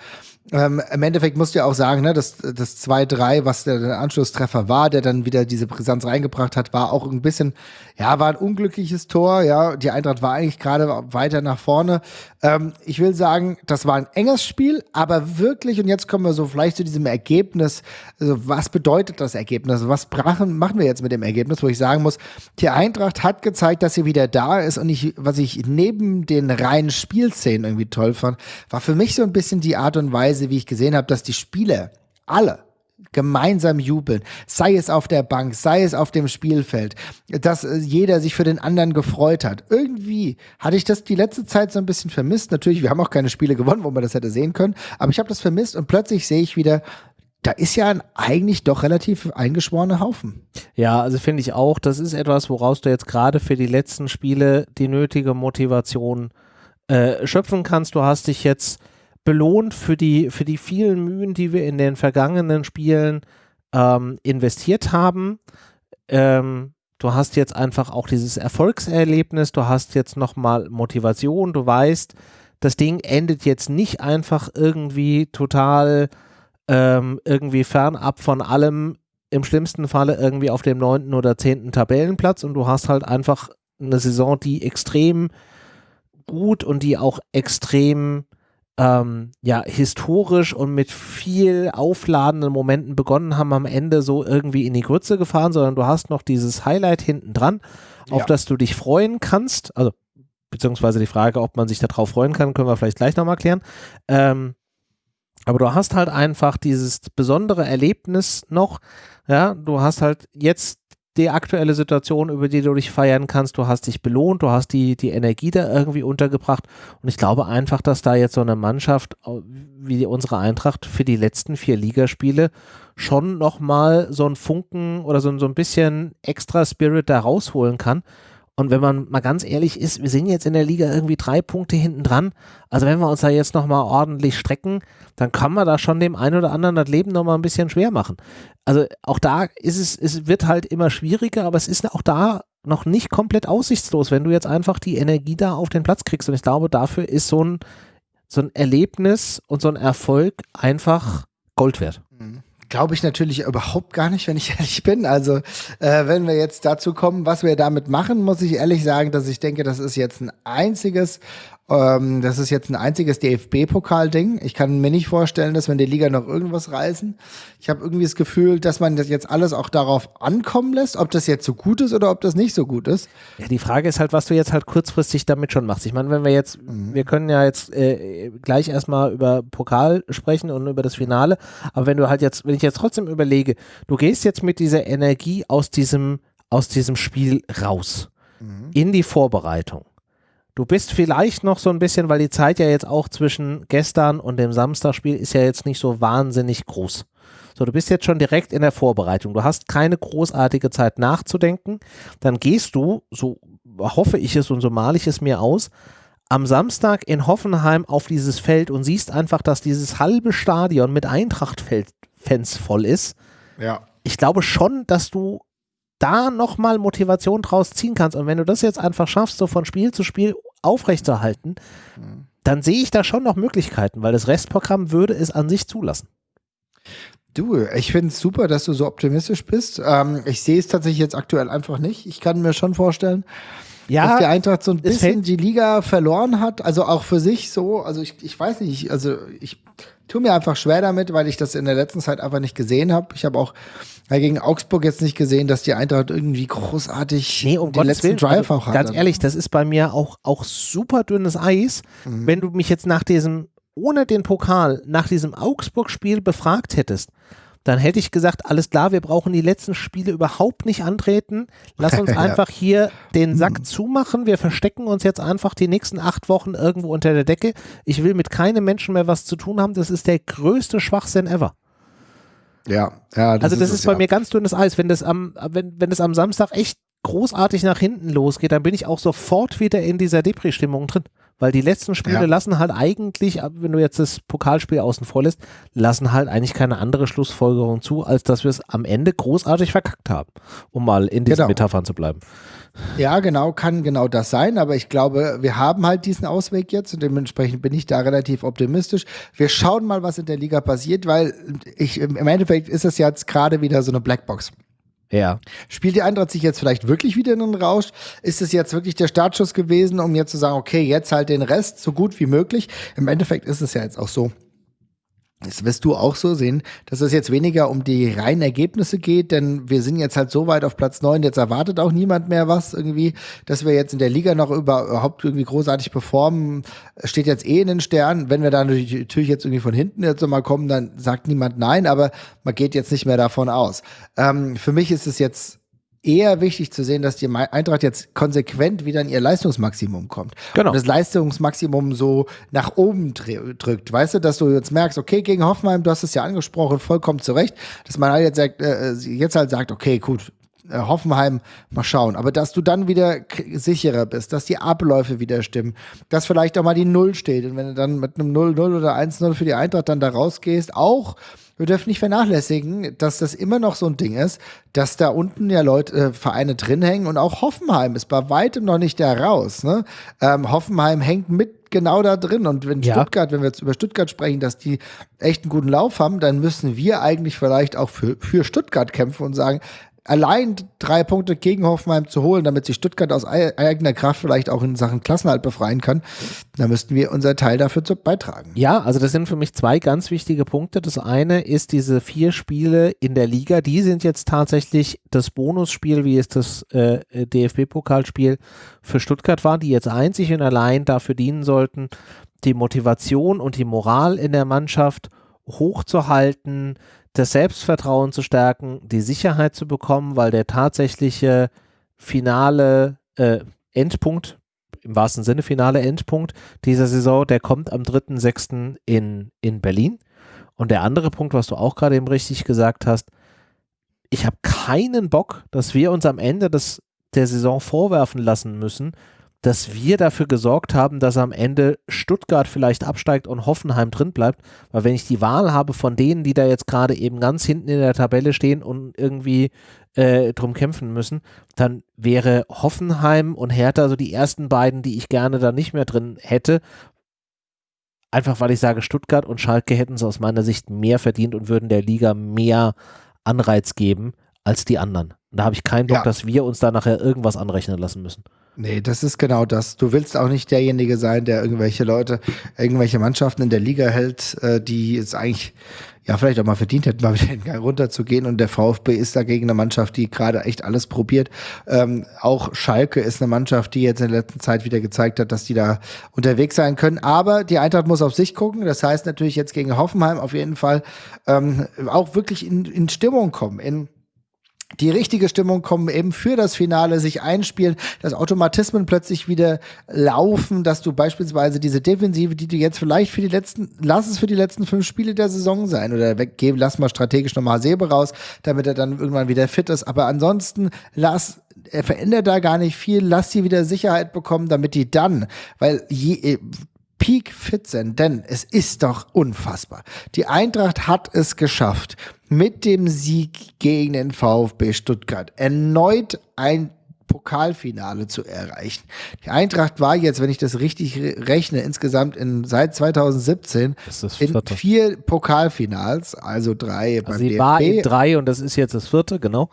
Ähm, Im Endeffekt musst du ja auch sagen, ne, das, das 2-3, was der, der, Anschlusstreffer war, der dann wieder diese Brisanz reingebracht hat, war auch ein bisschen, ja, war ein unglückliches Tor. Ja, die Eintracht war eigentlich gerade weiter nach vorne. Ähm, ich will sagen, das war ein enges Spiel, aber wirklich, und jetzt kommen wir so vielleicht zu diesem Ergebnis. Also, was bedeutet das Ergebnis? Was brachen, machen wir jetzt mit dem Ergebnis, wo ich sagen muss, die Eintracht hat gezeigt, dass sie wieder da ist. Und ich, was ich neben den reinen Spielszenen irgendwie toll fand, war für mich so ein bisschen die Art und Weise, wie ich gesehen habe, dass die Spieler alle gemeinsam jubeln, sei es auf der Bank, sei es auf dem Spielfeld, dass äh, jeder sich für den anderen gefreut hat. Irgendwie hatte ich das die letzte Zeit so ein bisschen vermisst. Natürlich, wir haben auch keine Spiele gewonnen, wo man das hätte sehen können, aber ich habe das vermisst und plötzlich sehe ich wieder, da ist ja ein eigentlich doch relativ eingeschworener Haufen. Ja, also finde ich auch, das ist etwas, woraus du jetzt gerade für die letzten Spiele die nötige Motivation äh, schöpfen kannst. Du hast dich jetzt belohnt für die, für die vielen Mühen, die wir in den vergangenen Spielen ähm, investiert haben. Ähm, du hast jetzt einfach auch dieses Erfolgserlebnis, du hast jetzt nochmal Motivation, du weißt, das Ding endet jetzt nicht einfach irgendwie total ähm, irgendwie fernab von allem, im schlimmsten Falle irgendwie auf dem neunten oder zehnten Tabellenplatz und du hast halt einfach eine Saison, die extrem gut und die auch extrem ähm, ja, historisch und mit viel aufladenden Momenten begonnen haben, am Ende so irgendwie in die Grütze gefahren, sondern du hast noch dieses Highlight hinten dran, auf ja. das du dich freuen kannst. Also, beziehungsweise die Frage, ob man sich darauf freuen kann, können wir vielleicht gleich nochmal klären. Ähm, aber du hast halt einfach dieses besondere Erlebnis noch, ja, du hast halt jetzt die aktuelle Situation, über die du dich feiern kannst. Du hast dich belohnt, du hast die, die Energie da irgendwie untergebracht. Und ich glaube einfach, dass da jetzt so eine Mannschaft wie unsere Eintracht für die letzten vier Ligaspiele schon nochmal so ein Funken oder so, so ein bisschen extra Spirit da rausholen kann. Und wenn man mal ganz ehrlich ist, wir sind jetzt in der Liga irgendwie drei Punkte hinten dran. Also wenn wir uns da jetzt nochmal ordentlich strecken, dann kann man da schon dem einen oder anderen das Leben nochmal ein bisschen schwer machen. Also auch da ist es, es wird halt immer schwieriger, aber es ist auch da noch nicht komplett aussichtslos, wenn du jetzt einfach die Energie da auf den Platz kriegst. Und ich glaube, dafür ist so ein, so ein Erlebnis und so ein Erfolg einfach Gold wert. Glaube ich natürlich überhaupt gar nicht, wenn ich ehrlich bin. Also, äh, wenn wir jetzt dazu kommen, was wir damit machen, muss ich ehrlich sagen, dass ich denke, das ist jetzt ein einziges ähm, das ist jetzt ein einziges DFB-Pokal-Ding. Ich kann mir nicht vorstellen, dass wir in der Liga noch irgendwas reißen. Ich habe irgendwie das Gefühl, dass man das jetzt alles auch darauf ankommen lässt, ob das jetzt so gut ist oder ob das nicht so gut ist. Ja, die Frage ist halt, was du jetzt halt kurzfristig damit schon machst. Ich meine, wenn wir jetzt, mhm. wir können ja jetzt äh, gleich erstmal über Pokal sprechen und über das Finale, aber wenn du halt jetzt, wenn ich jetzt trotzdem überlege, du gehst jetzt mit dieser Energie aus diesem, aus diesem Spiel raus mhm. in die Vorbereitung Du bist vielleicht noch so ein bisschen, weil die Zeit ja jetzt auch zwischen gestern und dem Samstagspiel ist ja jetzt nicht so wahnsinnig groß. So, du bist jetzt schon direkt in der Vorbereitung. Du hast keine großartige Zeit nachzudenken. Dann gehst du, so hoffe ich es und so male ich es mir aus, am Samstag in Hoffenheim auf dieses Feld und siehst einfach, dass dieses halbe Stadion mit Eintracht-Fans voll ist. Ja. Ich glaube schon, dass du da nochmal Motivation draus ziehen kannst. Und wenn du das jetzt einfach schaffst, so von Spiel zu Spiel aufrechtzuerhalten, mhm. dann sehe ich da schon noch Möglichkeiten, weil das Restprogramm würde es an sich zulassen. Du, ich finde es super, dass du so optimistisch bist. Ähm, ich sehe es tatsächlich jetzt aktuell einfach nicht. Ich kann mir schon vorstellen, ja, dass die Eintracht so ein bisschen die Liga verloren hat. Also auch für sich so. Also ich, ich weiß nicht, also ich tue mir einfach schwer damit, weil ich das in der letzten Zeit einfach nicht gesehen habe. Ich habe auch ja, gegen Augsburg jetzt nicht gesehen, dass die Eintracht irgendwie großartig nee, um den Gottes letzten Willen, Drive also, auch hat. Ganz ehrlich, das ist bei mir auch, auch super dünnes Eis. Mhm. Wenn du mich jetzt nach diesem, ohne den Pokal, nach diesem Augsburg-Spiel befragt hättest, dann hätte ich gesagt, alles klar, wir brauchen die letzten Spiele überhaupt nicht antreten. Lass uns einfach hier den Sack mhm. zumachen. Wir verstecken uns jetzt einfach die nächsten acht Wochen irgendwo unter der Decke. Ich will mit keinem Menschen mehr was zu tun haben. Das ist der größte Schwachsinn ever. Ja, ja. Das also das ist, ist bei ja. mir ganz dünnes Eis. Wenn das am, wenn, wenn das am Samstag echt großartig nach hinten losgeht, dann bin ich auch sofort wieder in dieser Depri-Stimmung drin. Weil die letzten Spiele ja. lassen halt eigentlich, wenn du jetzt das Pokalspiel außen vor lässt, lassen halt eigentlich keine andere Schlussfolgerung zu, als dass wir es am Ende großartig verkackt haben, um mal in diesen genau. Metaphern zu bleiben. Ja, genau, kann genau das sein, aber ich glaube, wir haben halt diesen Ausweg jetzt und dementsprechend bin ich da relativ optimistisch. Wir schauen mal, was in der Liga passiert, weil ich, im Endeffekt ist es jetzt gerade wieder so eine Blackbox. Ja. Spielt die Eintracht sich jetzt vielleicht wirklich wieder in den Rausch? Ist es jetzt wirklich der Startschuss gewesen, um jetzt zu sagen, okay, jetzt halt den Rest so gut wie möglich? Im Endeffekt ist es ja jetzt auch so, das wirst du auch so sehen, dass es jetzt weniger um die reinen Ergebnisse geht, denn wir sind jetzt halt so weit auf Platz neun. jetzt erwartet auch niemand mehr was irgendwie, dass wir jetzt in der Liga noch überhaupt irgendwie großartig performen, steht jetzt eh in den Sternen. Wenn wir da natürlich jetzt irgendwie von hinten jetzt nochmal kommen, dann sagt niemand nein, aber man geht jetzt nicht mehr davon aus. Ähm, für mich ist es jetzt eher wichtig zu sehen, dass die Eintracht jetzt konsequent wieder in ihr Leistungsmaximum kommt. Genau. Und das Leistungsmaximum so nach oben drückt. Weißt du, dass du jetzt merkst, okay, gegen Hoffenheim, du hast es ja angesprochen, vollkommen zu Recht, dass man halt jetzt, sagt, äh, jetzt halt sagt, okay, gut, äh, Hoffenheim, mal schauen. Aber dass du dann wieder sicherer bist, dass die Abläufe wieder stimmen, dass vielleicht auch mal die Null steht. Und wenn du dann mit einem 0-0 oder 1-0 für die Eintracht dann da rausgehst, auch wir dürfen nicht vernachlässigen, dass das immer noch so ein Ding ist, dass da unten ja Leute, äh, Vereine drin hängen und auch Hoffenheim ist bei weitem noch nicht da raus. Ne? Ähm, Hoffenheim hängt mit genau da drin. Und wenn ja. Stuttgart, wenn wir jetzt über Stuttgart sprechen, dass die echt einen guten Lauf haben, dann müssen wir eigentlich vielleicht auch für, für Stuttgart kämpfen und sagen, allein drei Punkte gegen Hoffenheim zu holen, damit sich Stuttgart aus eigener Kraft vielleicht auch in Sachen Klassenhalt befreien kann, da müssten wir unser Teil dafür beitragen. Ja, also das sind für mich zwei ganz wichtige Punkte. Das eine ist diese vier Spiele in der Liga, die sind jetzt tatsächlich das Bonusspiel, wie es das äh, DFB-Pokalspiel für Stuttgart war, die jetzt einzig und allein dafür dienen sollten, die Motivation und die Moral in der Mannschaft hochzuhalten, das Selbstvertrauen zu stärken, die Sicherheit zu bekommen, weil der tatsächliche finale äh, Endpunkt, im wahrsten Sinne finale Endpunkt dieser Saison, der kommt am 3.6. In, in Berlin. Und der andere Punkt, was du auch gerade eben richtig gesagt hast, ich habe keinen Bock, dass wir uns am Ende des, der Saison vorwerfen lassen müssen, dass wir dafür gesorgt haben, dass am Ende Stuttgart vielleicht absteigt und Hoffenheim drin bleibt. Weil wenn ich die Wahl habe von denen, die da jetzt gerade eben ganz hinten in der Tabelle stehen und irgendwie äh, drum kämpfen müssen, dann wäre Hoffenheim und Hertha so die ersten beiden, die ich gerne da nicht mehr drin hätte. Einfach weil ich sage, Stuttgart und Schalke hätten es aus meiner Sicht mehr verdient und würden der Liga mehr Anreiz geben als die anderen. Und da habe ich keinen Bock, ja. dass wir uns da nachher irgendwas anrechnen lassen müssen. Nee, das ist genau das. Du willst auch nicht derjenige sein, der irgendwelche Leute, irgendwelche Mannschaften in der Liga hält, äh, die es eigentlich ja vielleicht auch mal verdient hätten, mal wieder den Gang runterzugehen. Und der VfB ist dagegen eine Mannschaft, die gerade echt alles probiert. Ähm, auch Schalke ist eine Mannschaft, die jetzt in der letzten Zeit wieder gezeigt hat, dass die da unterwegs sein können. Aber die Eintracht muss auf sich gucken. Das heißt natürlich jetzt gegen Hoffenheim auf jeden Fall ähm, auch wirklich in, in Stimmung kommen, in die richtige Stimmung kommen, eben für das Finale sich einspielen, dass Automatismen plötzlich wieder laufen, dass du beispielsweise diese Defensive, die du jetzt vielleicht für die letzten, lass es für die letzten fünf Spiele der Saison sein oder weggeben, lass mal strategisch nochmal Sebe raus, damit er dann irgendwann wieder fit ist. Aber ansonsten lass er verändert da gar nicht viel, lass sie wieder Sicherheit bekommen, damit die dann, weil je, Peak fit sind, denn es ist doch unfassbar. Die Eintracht hat es geschafft, mit dem Sieg gegen den VfB Stuttgart erneut ein Pokalfinale zu erreichen. Die Eintracht war jetzt, wenn ich das richtig rechne, insgesamt in, seit 2017 in vier Pokalfinals, also drei also beim sie DFB. war in drei und das ist jetzt das vierte, genau.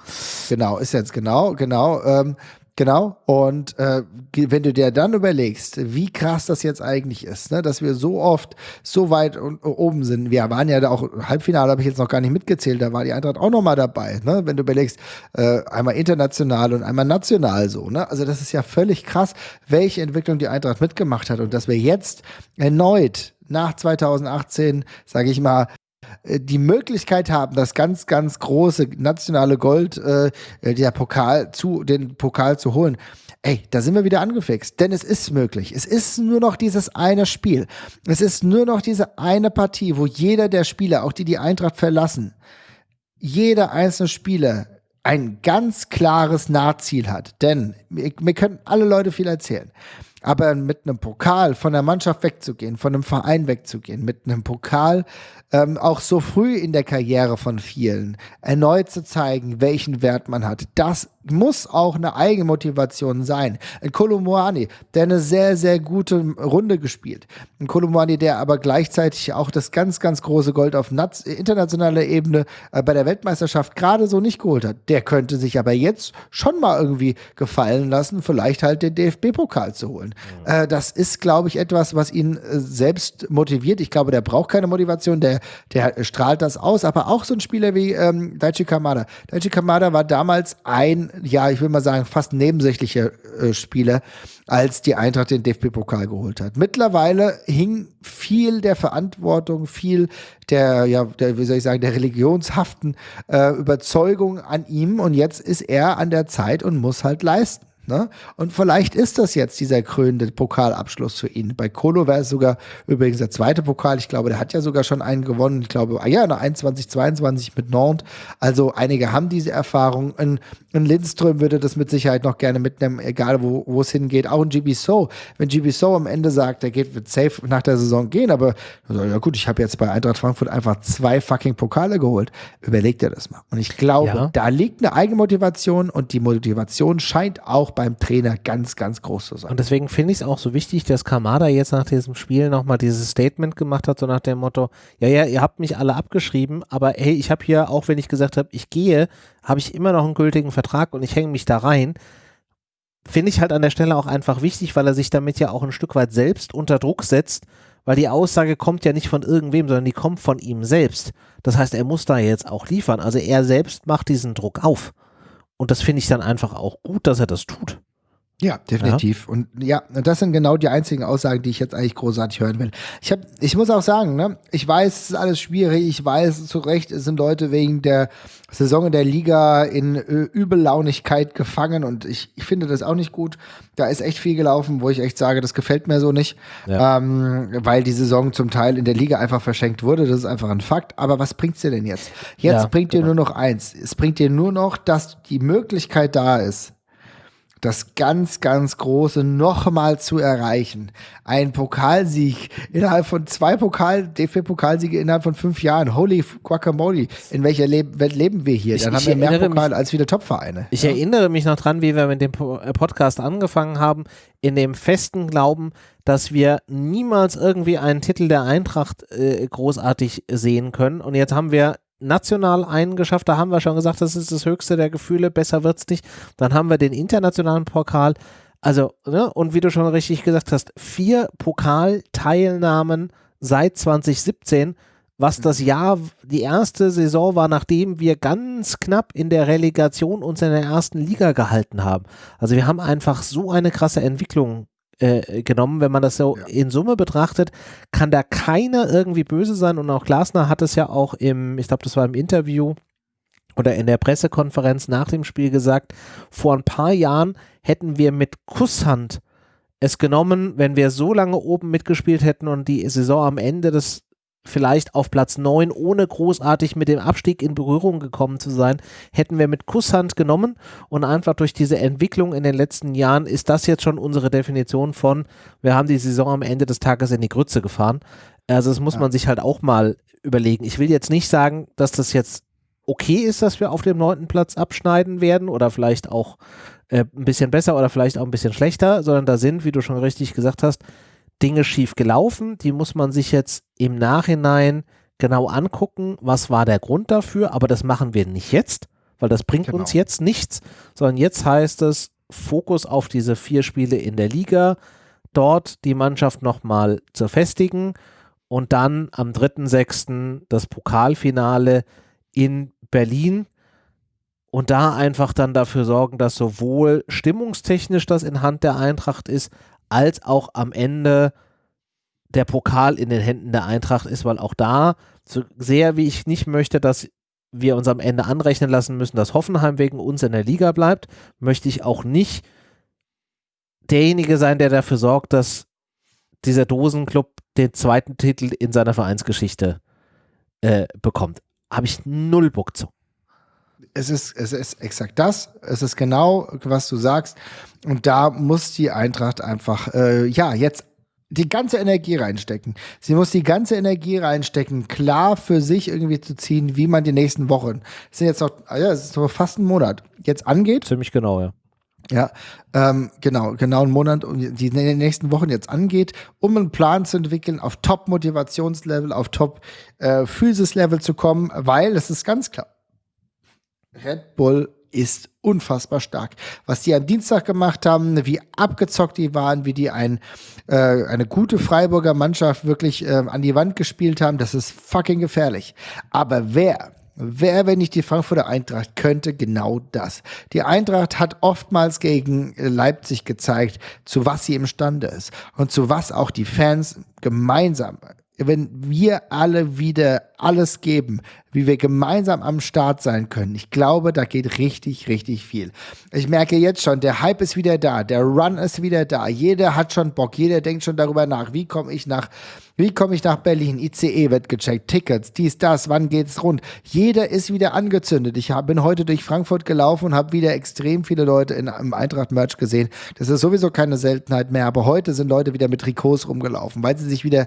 Genau, ist jetzt genau, genau. Ähm, Genau. Und äh, wenn du dir dann überlegst, wie krass das jetzt eigentlich ist, ne, dass wir so oft so weit oben sind. Wir waren ja da auch Halbfinale, habe ich jetzt noch gar nicht mitgezählt. Da war die Eintracht auch noch mal dabei. Ne, wenn du überlegst, äh, einmal international und einmal national so. Ne, also das ist ja völlig krass, welche Entwicklung die Eintracht mitgemacht hat und dass wir jetzt erneut nach 2018, sage ich mal, die Möglichkeit haben, das ganz, ganz große nationale Gold, äh, der Pokal zu, den Pokal zu holen. Ey, da sind wir wieder angefixt, denn es ist möglich. Es ist nur noch dieses eine Spiel. Es ist nur noch diese eine Partie, wo jeder der Spieler, auch die die Eintracht verlassen, jeder einzelne Spieler ein ganz klares Nahziel hat. Denn wir, wir können alle Leute viel erzählen. Aber mit einem Pokal von der Mannschaft wegzugehen, von einem Verein wegzugehen, mit einem Pokal ähm, auch so früh in der Karriere von vielen erneut zu zeigen, welchen Wert man hat, das muss auch eine Eigenmotivation sein. Ein Kolumwani, der eine sehr, sehr gute Runde gespielt. Ein Kolumwani, der aber gleichzeitig auch das ganz, ganz große Gold auf internationaler Ebene äh, bei der Weltmeisterschaft gerade so nicht geholt hat. Der könnte sich aber jetzt schon mal irgendwie gefallen lassen, vielleicht halt den DFB-Pokal zu holen. Mhm. Das ist, glaube ich, etwas, was ihn äh, selbst motiviert. Ich glaube, der braucht keine Motivation, der, der strahlt das aus. Aber auch so ein Spieler wie ähm, Daichi Kamada. Daichi Kamada war damals ein ja, ich will mal sagen, fast nebensächlicher äh, Spieler, als die Eintracht den DFB-Pokal geholt hat. Mittlerweile hing viel der Verantwortung, viel der, ja, der, wie soll ich sagen, der religionshaften äh, Überzeugung an ihm und jetzt ist er an der Zeit und muss halt leisten. Ne? Und vielleicht ist das jetzt dieser krönende Pokalabschluss für ihn. Bei Kolo wäre es sogar übrigens der zweite Pokal. Ich glaube, der hat ja sogar schon einen gewonnen. Ich glaube, ah ja, eine 21, 22 mit Nantes. Also einige haben diese Erfahrung. Ein, ein Lindström würde das mit Sicherheit noch gerne mitnehmen, egal wo, wo es hingeht. Auch ein GB So. Wenn GB So am Ende sagt, der geht, wird safe nach der Saison gehen, aber ja gut, ich habe jetzt bei Eintracht Frankfurt einfach zwei fucking Pokale geholt. Überlegt er das mal. Und ich glaube, ja. da liegt eine Eigenmotivation und die Motivation scheint auch beim Trainer ganz, ganz groß zu sein. Und deswegen finde ich es auch so wichtig, dass Kamada jetzt nach diesem Spiel nochmal dieses Statement gemacht hat, so nach dem Motto, ja, ja, ihr habt mich alle abgeschrieben, aber hey, ich habe hier, auch wenn ich gesagt habe, ich gehe, habe ich immer noch einen gültigen Vertrag und ich hänge mich da rein. Finde ich halt an der Stelle auch einfach wichtig, weil er sich damit ja auch ein Stück weit selbst unter Druck setzt, weil die Aussage kommt ja nicht von irgendwem, sondern die kommt von ihm selbst. Das heißt, er muss da jetzt auch liefern. Also er selbst macht diesen Druck auf. Und das finde ich dann einfach auch gut, dass er das tut. Ja, definitiv. Ja. Und ja, das sind genau die einzigen Aussagen, die ich jetzt eigentlich großartig hören will. Ich, hab, ich muss auch sagen, ne, ich weiß, es ist alles schwierig. Ich weiß, zu Recht sind Leute wegen der Saison in der Liga in äh, Übellaunigkeit gefangen und ich, ich finde das auch nicht gut. Da ist echt viel gelaufen, wo ich echt sage, das gefällt mir so nicht, ja. ähm, weil die Saison zum Teil in der Liga einfach verschenkt wurde. Das ist einfach ein Fakt. Aber was bringt's dir denn jetzt? Jetzt ja, bringt dir genau. nur noch eins. Es bringt dir nur noch, dass die Möglichkeit da ist, das ganz, ganz Große nochmal zu erreichen. Ein Pokalsieg innerhalb von zwei Pokal, DFB-Pokalsiege innerhalb von fünf Jahren. Holy guacamole. In welcher Le Welt leben wir hier? Dann ich, haben wir mehr Pokal mich, als viele Topvereine. Ich ja? erinnere mich noch dran, wie wir mit dem äh, Podcast angefangen haben, in dem festen Glauben, dass wir niemals irgendwie einen Titel der Eintracht äh, großartig sehen können. Und jetzt haben wir national einen geschafft, da haben wir schon gesagt, das ist das höchste der Gefühle, besser wird es nicht. Dann haben wir den internationalen Pokal. Also, ne, und wie du schon richtig gesagt hast, vier Pokalteilnahmen seit 2017, was das Jahr, die erste Saison war, nachdem wir ganz knapp in der Relegation uns in der ersten Liga gehalten haben. Also wir haben einfach so eine krasse Entwicklung äh, genommen. Wenn man das so ja. in Summe betrachtet, kann da keiner irgendwie böse sein. Und auch Glasner hat es ja auch im, ich glaube, das war im Interview oder in der Pressekonferenz nach dem Spiel gesagt, vor ein paar Jahren hätten wir mit Kusshand es genommen, wenn wir so lange oben mitgespielt hätten und die Saison am Ende des vielleicht auf Platz 9, ohne großartig mit dem Abstieg in Berührung gekommen zu sein, hätten wir mit Kusshand genommen und einfach durch diese Entwicklung in den letzten Jahren ist das jetzt schon unsere Definition von, wir haben die Saison am Ende des Tages in die Grütze gefahren. Also das muss ja. man sich halt auch mal überlegen. Ich will jetzt nicht sagen, dass das jetzt okay ist, dass wir auf dem neunten Platz abschneiden werden oder vielleicht auch äh, ein bisschen besser oder vielleicht auch ein bisschen schlechter, sondern da sind, wie du schon richtig gesagt hast, Dinge schief gelaufen, die muss man sich jetzt im Nachhinein genau angucken, was war der Grund dafür, aber das machen wir nicht jetzt, weil das bringt genau. uns jetzt nichts, sondern jetzt heißt es Fokus auf diese vier Spiele in der Liga, dort die Mannschaft nochmal zu festigen und dann am 3.6. das Pokalfinale in Berlin und da einfach dann dafür sorgen, dass sowohl stimmungstechnisch das in Hand der Eintracht ist, als auch am Ende der Pokal in den Händen der Eintracht ist, weil auch da, so sehr wie ich nicht möchte, dass wir uns am Ende anrechnen lassen müssen, dass Hoffenheim wegen uns in der Liga bleibt, möchte ich auch nicht derjenige sein, der dafür sorgt, dass dieser Dosenclub den zweiten Titel in seiner Vereinsgeschichte äh, bekommt. Habe ich null Bock zu es ist, es ist exakt das. Es ist genau, was du sagst. Und da muss die Eintracht einfach, äh, ja, jetzt die ganze Energie reinstecken. Sie muss die ganze Energie reinstecken, klar für sich irgendwie zu ziehen, wie man die nächsten Wochen, es sind jetzt noch, ah ja, es ist noch fast ein Monat, jetzt angeht. Ziemlich genau, ja. Ja, ähm, genau, genau einen Monat und die nächsten Wochen jetzt angeht, um einen Plan zu entwickeln, auf Top-Motivationslevel, auf Top-Physis-Level äh, zu kommen, weil es ist ganz klar, Red Bull ist unfassbar stark. Was die am Dienstag gemacht haben, wie abgezockt die waren, wie die ein, äh, eine gute Freiburger Mannschaft wirklich äh, an die Wand gespielt haben, das ist fucking gefährlich. Aber wer, wer, wenn nicht die Frankfurter Eintracht, könnte genau das. Die Eintracht hat oftmals gegen Leipzig gezeigt, zu was sie imstande ist und zu was auch die Fans gemeinsam wenn wir alle wieder alles geben, wie wir gemeinsam am Start sein können. Ich glaube, da geht richtig, richtig viel. Ich merke jetzt schon, der Hype ist wieder da, der Run ist wieder da. Jeder hat schon Bock, jeder denkt schon darüber nach, wie komme ich nach, wie komme ich nach Berlin? ICE wird gecheckt, Tickets, dies, das, wann geht's rund? Jeder ist wieder angezündet. Ich hab, bin heute durch Frankfurt gelaufen und habe wieder extrem viele Leute in, im Eintracht-Merch gesehen. Das ist sowieso keine Seltenheit mehr, aber heute sind Leute wieder mit Trikots rumgelaufen, weil sie sich wieder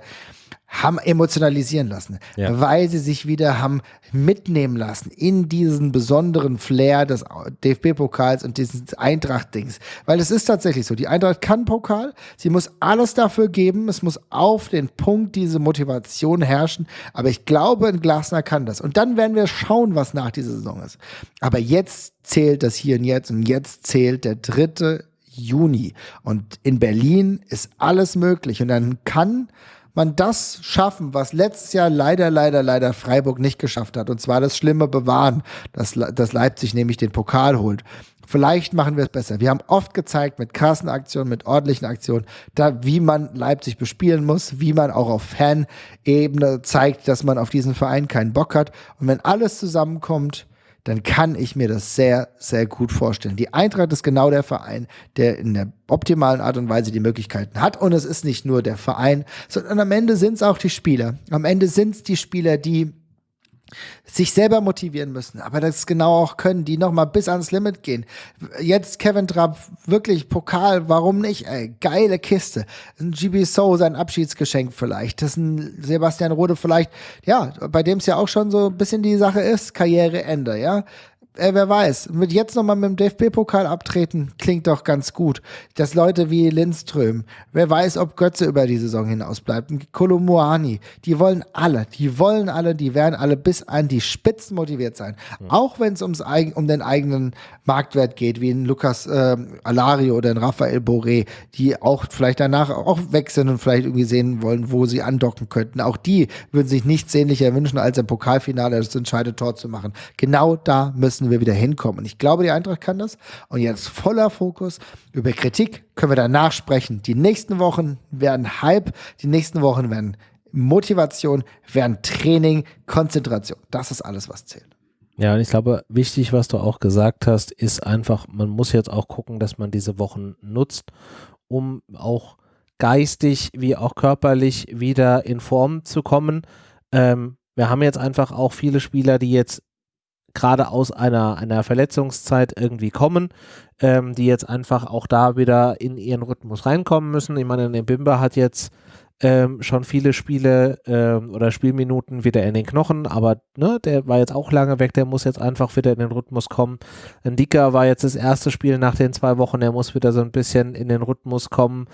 haben emotionalisieren lassen, Ja. weil sie sich wieder haben mitnehmen lassen in diesen besonderen Flair des DFB-Pokals und dieses Eintracht-Dings. Weil es ist tatsächlich so, die Eintracht kann Pokal, sie muss alles dafür geben, es muss auf den Punkt diese Motivation herrschen, aber ich glaube, ein Glasner kann das. Und dann werden wir schauen, was nach dieser Saison ist. Aber jetzt zählt das hier und jetzt und jetzt zählt der dritte Juni. Und in Berlin ist alles möglich. Und dann kann man das schaffen, was letztes Jahr leider, leider, leider Freiburg nicht geschafft hat. Und zwar das Schlimme bewahren, dass, dass Leipzig nämlich den Pokal holt. Vielleicht machen wir es besser. Wir haben oft gezeigt mit krassen Aktionen, mit ordentlichen Aktionen, da, wie man Leipzig bespielen muss, wie man auch auf Fanebene zeigt, dass man auf diesen Verein keinen Bock hat. Und wenn alles zusammenkommt, dann kann ich mir das sehr, sehr gut vorstellen. Die Eintracht ist genau der Verein, der in der optimalen Art und Weise die Möglichkeiten hat. Und es ist nicht nur der Verein, sondern am Ende sind es auch die Spieler. Am Ende sind es die Spieler, die sich selber motivieren müssen, aber das genau auch können, die nochmal bis ans Limit gehen. Jetzt Kevin Trapp, wirklich Pokal, warum nicht? Ey, geile Kiste. Ein GB So, sein Abschiedsgeschenk vielleicht. Das ist ein Sebastian Rode vielleicht, ja, bei dem es ja auch schon so ein bisschen die Sache ist, Karriereende, ja. Äh, wer weiß, mit jetzt nochmal mit dem DFB-Pokal abtreten, klingt doch ganz gut. Dass Leute wie Lindström, wer weiß, ob Götze über die Saison hinaus bleibt, Kolomuani, die wollen alle, die wollen alle, die werden alle bis an die Spitzen motiviert sein. Auch wenn es ums um den eigenen Marktwert geht, wie ein Lukas ähm, Alario oder ein Raphael Boré, die auch vielleicht danach auch weg sind und vielleicht irgendwie sehen wollen, wo sie andocken könnten. Auch die würden sich nichts sehnlicher wünschen, als im Pokalfinale das entscheidende Tor zu machen. Genau da müssen wir wieder hinkommen. Und ich glaube, die Eintracht kann das. Und jetzt voller Fokus. Über Kritik können wir danach sprechen. Die nächsten Wochen werden Hype, die nächsten Wochen werden Motivation, werden Training, Konzentration. Das ist alles, was zählt. Ja, und ich glaube, wichtig, was du auch gesagt hast, ist einfach, man muss jetzt auch gucken, dass man diese Wochen nutzt, um auch geistig wie auch körperlich wieder in Form zu kommen. Ähm, wir haben jetzt einfach auch viele Spieler, die jetzt gerade aus einer, einer Verletzungszeit irgendwie kommen, ähm, die jetzt einfach auch da wieder in ihren Rhythmus reinkommen müssen. Ich meine, der Bimber hat jetzt ähm, schon viele Spiele ähm, oder Spielminuten wieder in den Knochen, aber ne, der war jetzt auch lange weg, der muss jetzt einfach wieder in den Rhythmus kommen. Ein Dicker war jetzt das erste Spiel nach den zwei Wochen, der muss wieder so ein bisschen in den Rhythmus kommen.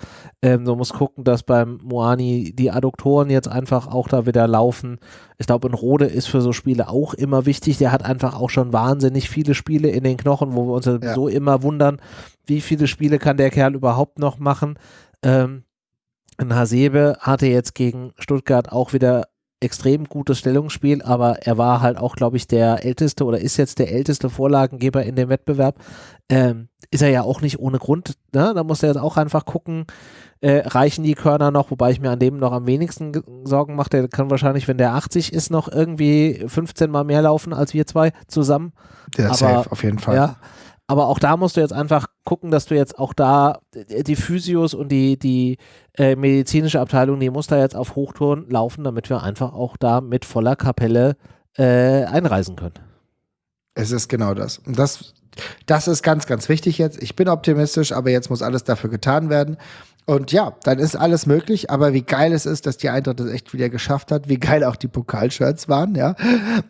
Ähm, so muss gucken, dass beim Moani die Adduktoren jetzt einfach auch da wieder laufen. Ich glaube, ein Rode ist für so Spiele auch immer wichtig. Der hat einfach auch schon wahnsinnig viele Spiele in den Knochen, wo wir uns ja. so immer wundern, wie viele Spiele kann der Kerl überhaupt noch machen. Ähm, ein Hasebe hatte jetzt gegen Stuttgart auch wieder extrem gutes Stellungsspiel, aber er war halt auch, glaube ich, der älteste oder ist jetzt der älteste Vorlagengeber in dem Wettbewerb. Ähm, ist er ja auch nicht ohne Grund. Ne? Da muss er jetzt auch einfach gucken, äh, reichen die Körner noch, wobei ich mir an dem noch am wenigsten Sorgen mache. Der kann wahrscheinlich, wenn der 80 ist, noch irgendwie 15 Mal mehr laufen als wir zwei zusammen. Der aber, safe, auf jeden Fall. Ja, aber auch da musst du jetzt einfach gucken, dass du jetzt auch da die Physios und die, die äh, medizinische Abteilung, die muss da jetzt auf Hochtouren laufen, damit wir einfach auch da mit voller Kapelle äh, einreisen können. Es ist genau das. Und das, das ist ganz, ganz wichtig jetzt. Ich bin optimistisch, aber jetzt muss alles dafür getan werden. Und ja, dann ist alles möglich, aber wie geil es ist, dass die Eintracht das echt wieder geschafft hat, wie geil auch die Pokalshirts waren, ja.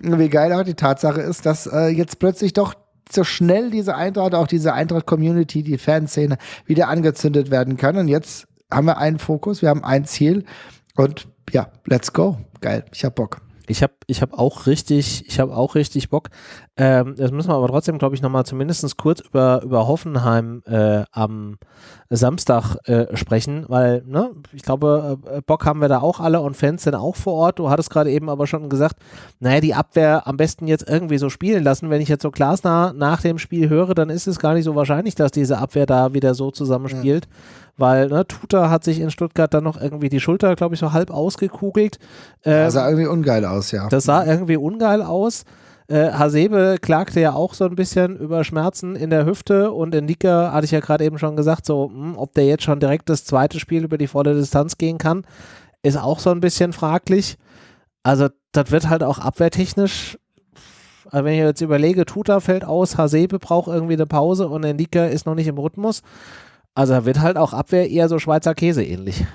Wie geil auch die Tatsache ist, dass äh, jetzt plötzlich doch so schnell diese Eintracht, auch diese Eintracht-Community, die Fanszene wieder angezündet werden kann. Und jetzt haben wir einen Fokus, wir haben ein Ziel und ja, let's go. Geil, ich hab Bock. Ich habe ich hab auch richtig, ich habe auch richtig Bock. Ähm, das müssen wir aber trotzdem, glaube ich, nochmal zumindest kurz über, über Hoffenheim äh, am Samstag äh, sprechen, weil, ne, ich glaube, äh, Bock haben wir da auch alle und Fans sind auch vor Ort. Du hattest gerade eben aber schon gesagt, naja, die Abwehr am besten jetzt irgendwie so spielen lassen. Wenn ich jetzt so Glasner nach dem Spiel höre, dann ist es gar nicht so wahrscheinlich, dass diese Abwehr da wieder so zusammenspielt. Mhm weil ne, Tuta hat sich in Stuttgart dann noch irgendwie die Schulter, glaube ich, so halb ausgekugelt. Ähm, das sah irgendwie ungeil aus, ja. Das sah irgendwie ungeil aus. Äh, Hasebe klagte ja auch so ein bisschen über Schmerzen in der Hüfte und in Nika hatte ich ja gerade eben schon gesagt, so, mh, ob der jetzt schon direkt das zweite Spiel über die volle Distanz gehen kann, ist auch so ein bisschen fraglich. Also, das wird halt auch abwehrtechnisch also wenn ich jetzt überlege, Tuta fällt aus, Hasebe braucht irgendwie eine Pause und Endika ist noch nicht im Rhythmus. Also wird halt auch Abwehr eher so Schweizer Käse ähnlich.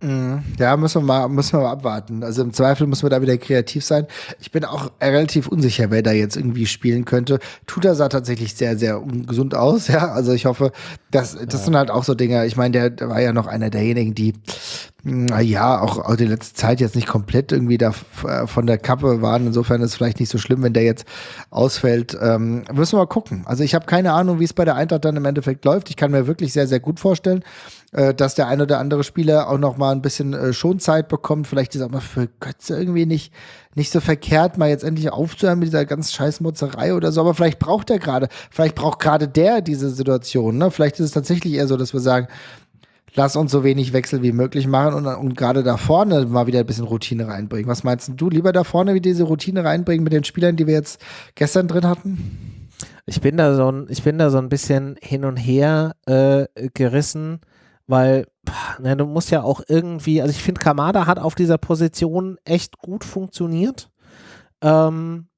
Mhm. Ja, müssen wir mal, müssen wir mal abwarten. Also im Zweifel muss man da wieder kreativ sein. Ich bin auch relativ unsicher, wer da jetzt irgendwie spielen könnte. Tuta sah tatsächlich sehr, sehr ungesund aus, ja. Also ich hoffe, das, das sind halt auch so Dinge. Ich meine, der, der war ja noch einer derjenigen, die ja, auch, auch die letzte Zeit jetzt nicht komplett irgendwie da äh, von der Kappe waren. Insofern ist es vielleicht nicht so schlimm, wenn der jetzt ausfällt. Ähm, müssen wir mal gucken. Also ich habe keine Ahnung, wie es bei der Eintracht dann im Endeffekt läuft. Ich kann mir wirklich sehr, sehr gut vorstellen, äh, dass der ein oder andere Spieler auch noch mal ein bisschen äh, Schonzeit bekommt. Vielleicht ist auch mal für Götze irgendwie nicht, nicht so verkehrt, mal jetzt endlich aufzuhören mit dieser ganz scheiß Motzerei oder so. Aber vielleicht braucht er gerade, vielleicht braucht gerade der diese Situation. Ne? Vielleicht ist es tatsächlich eher so, dass wir sagen, lass uns so wenig Wechsel wie möglich machen und, und gerade da vorne mal wieder ein bisschen Routine reinbringen. Was meinst du? Lieber da vorne wie diese Routine reinbringen mit den Spielern, die wir jetzt gestern drin hatten? Ich bin da so ein, ich bin da so ein bisschen hin und her äh, gerissen, weil na, du musst ja auch irgendwie, also ich finde, Kamada hat auf dieser Position echt gut funktioniert. Ähm,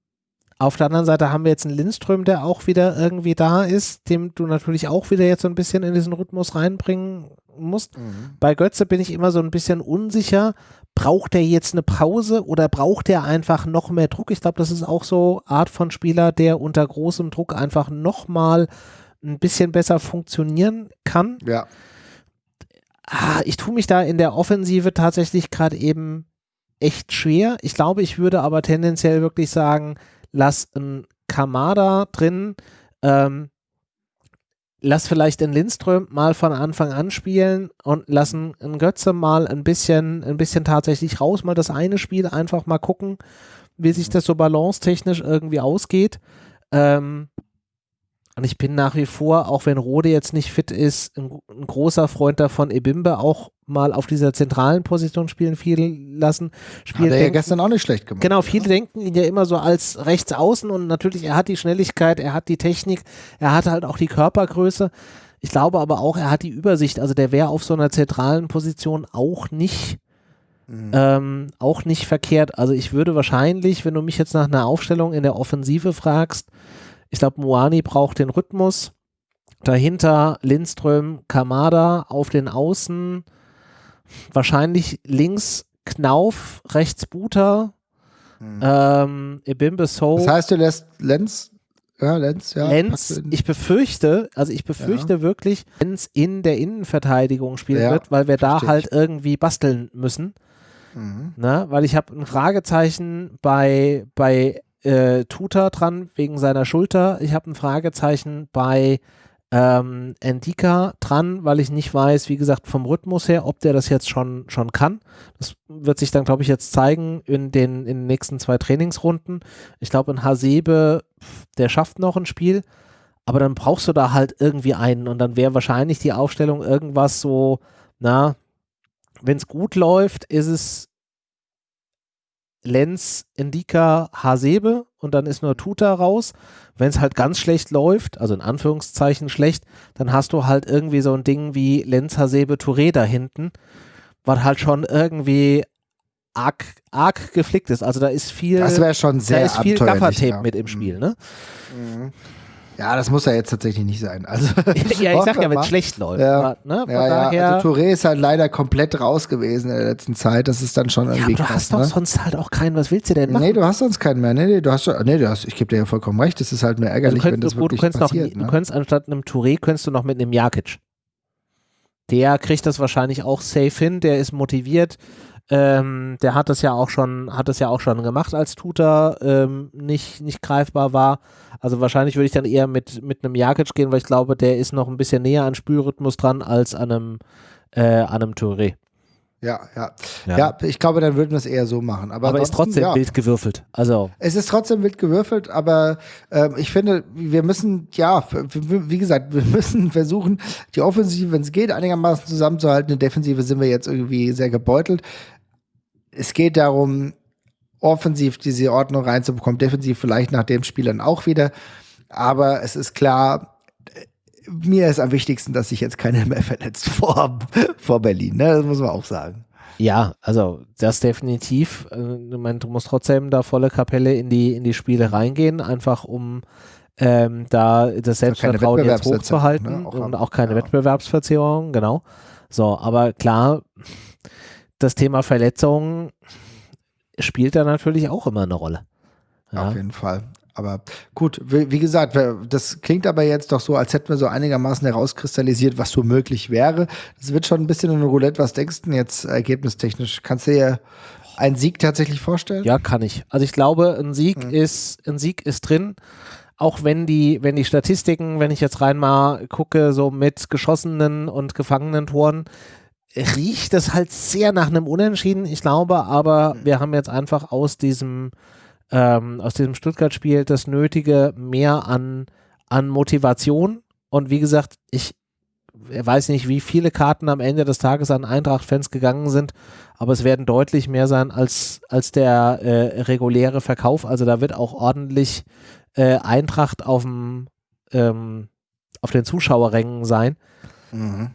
auf der anderen Seite haben wir jetzt einen Lindström, der auch wieder irgendwie da ist, dem du natürlich auch wieder jetzt so ein bisschen in diesen Rhythmus reinbringen musst. Mhm. Bei Götze bin ich immer so ein bisschen unsicher. Braucht er jetzt eine Pause oder braucht er einfach noch mehr Druck? Ich glaube, das ist auch so Art von Spieler, der unter großem Druck einfach noch mal ein bisschen besser funktionieren kann. Ja. Ah, ich tue mich da in der Offensive tatsächlich gerade eben echt schwer. Ich glaube, ich würde aber tendenziell wirklich sagen, lass ein Kamada drin, ähm, lass vielleicht den Lindström mal von Anfang an spielen und lassen einen Götze mal ein bisschen, ein bisschen tatsächlich raus, mal das eine Spiel einfach mal gucken, wie sich das so balancetechnisch irgendwie ausgeht. Ähm, und ich bin nach wie vor, auch wenn Rode jetzt nicht fit ist, ein, ein, großer Freund davon, Ebimbe auch mal auf dieser zentralen Position spielen viel lassen. Spielen, hat er ja gestern auch nicht schlecht gemacht. Genau, viele ja. denken ihn ja immer so als rechts außen und natürlich, er hat die Schnelligkeit, er hat die Technik, er hat halt auch die Körpergröße. Ich glaube aber auch, er hat die Übersicht. Also der wäre auf so einer zentralen Position auch nicht Mhm. Ähm, auch nicht verkehrt. Also ich würde wahrscheinlich, wenn du mich jetzt nach einer Aufstellung in der Offensive fragst, ich glaube, Moani braucht den Rhythmus. Dahinter Lindström, Kamada auf den Außen. Wahrscheinlich links Knauf, rechts Buter. Hm. Ähm, Ebimbe So. Das heißt, du lässt Lenz ja, Lenz, ja. Lenz, ich befürchte, also ich befürchte ja. wirklich, Lenz in der Innenverteidigung spielen ja, wird, weil wir da halt irgendwie basteln müssen. Mhm. Na, ne? weil ich habe ein Fragezeichen bei, bei äh, Tuta dran wegen seiner Schulter. Ich habe ein Fragezeichen bei ähm, Endika dran, weil ich nicht weiß, wie gesagt, vom Rhythmus her, ob der das jetzt schon, schon kann. Das wird sich dann, glaube ich, jetzt zeigen in den, in den nächsten zwei Trainingsrunden. Ich glaube, ein Hasebe, der schafft noch ein Spiel, aber dann brauchst du da halt irgendwie einen und dann wäre wahrscheinlich die Aufstellung irgendwas so, na, wenn es gut läuft, ist es Lenz, Indika, Hasebe und dann ist nur Tuta raus. Wenn es halt ganz schlecht läuft, also in Anführungszeichen schlecht, dann hast du halt irgendwie so ein Ding wie Lenz, Hasebe, Touré da hinten, was halt schon irgendwie arg, arg geflickt ist. Also da ist viel, das wäre schon sehr da ist viel Gaffertape ja. mit im Spiel, ne? Mhm. Ja, das muss ja jetzt tatsächlich nicht sein. Also, ja, ich sag ja, wenn es schlecht läuft. Ja, ne? ja, ja. Also Touré ist halt leider komplett raus gewesen in der letzten Zeit. Das ist dann schon irgendwie ja, aber du krass, hast doch ne? sonst halt auch keinen. Was willst du denn machen? Nee, du hast sonst keinen mehr. Nee, nee, du hast, nee, du hast, ich gebe dir ja vollkommen recht. Das ist halt nur ärgerlich, also könnt, wenn das wirklich du passiert. Noch, ne? Du könntest anstatt einem Touré, könntest du noch mit einem Jakic. Der kriegt das wahrscheinlich auch safe hin. Der ist motiviert. Ähm, der hat das ja auch schon, hat das ja auch schon gemacht, als Tutor ähm, nicht, nicht greifbar war. Also wahrscheinlich würde ich dann eher mit, mit einem Jakic gehen, weil ich glaube, der ist noch ein bisschen näher an Spielrhythmus dran als an einem, äh, an einem Touré. Ja, ja, ja. Ja, ich glaube, dann würden wir es eher so machen. Aber, aber ist trotzdem ja. wild gewürfelt. Also. Es ist trotzdem wild gewürfelt, aber äh, ich finde, wir müssen, ja, wie gesagt, wir müssen versuchen, die Offensive, wenn es geht, einigermaßen zusammenzuhalten. In Defensive sind wir jetzt irgendwie sehr gebeutelt es geht darum, offensiv diese Ordnung reinzubekommen, defensiv vielleicht nach dem Spiel dann auch wieder. Aber es ist klar, mir ist am wichtigsten, dass sich jetzt keiner mehr verletzt vor, vor Berlin. Ne? Das muss man auch sagen. Ja, also das definitiv. Äh, du musst trotzdem da volle Kapelle in die, in die Spiele reingehen, einfach um ähm, da das Selbstvertrauen jetzt hochzuhalten ne? auch und auch keine ja. Wettbewerbsverzerrung, genau. So, aber klar, das Thema Verletzungen spielt da natürlich auch immer eine Rolle. Ja. Auf jeden Fall. Aber gut, wie, gesagt, das klingt aber jetzt doch so, als hätten wir so einigermaßen herauskristallisiert, was so möglich wäre. Es wird schon ein bisschen ein Roulette. Was denkst du denn jetzt ergebnistechnisch? Kannst du dir einen Sieg tatsächlich vorstellen? Ja, kann ich. Also ich glaube, ein Sieg hm. ist, ein Sieg ist drin. Auch wenn die, wenn die Statistiken, wenn ich jetzt rein mal gucke, so mit geschossenen und gefangenen Toren, riecht es halt sehr nach einem Unentschieden. Ich glaube, aber hm. wir haben jetzt einfach aus diesem ähm, aus diesem Stuttgart-Spiel das Nötige mehr an, an Motivation. Und wie gesagt, ich weiß nicht, wie viele Karten am Ende des Tages an Eintracht-Fans gegangen sind, aber es werden deutlich mehr sein als, als der äh, reguläre Verkauf. Also da wird auch ordentlich äh, Eintracht auf dem ähm, auf den Zuschauerrängen sein. Mhm.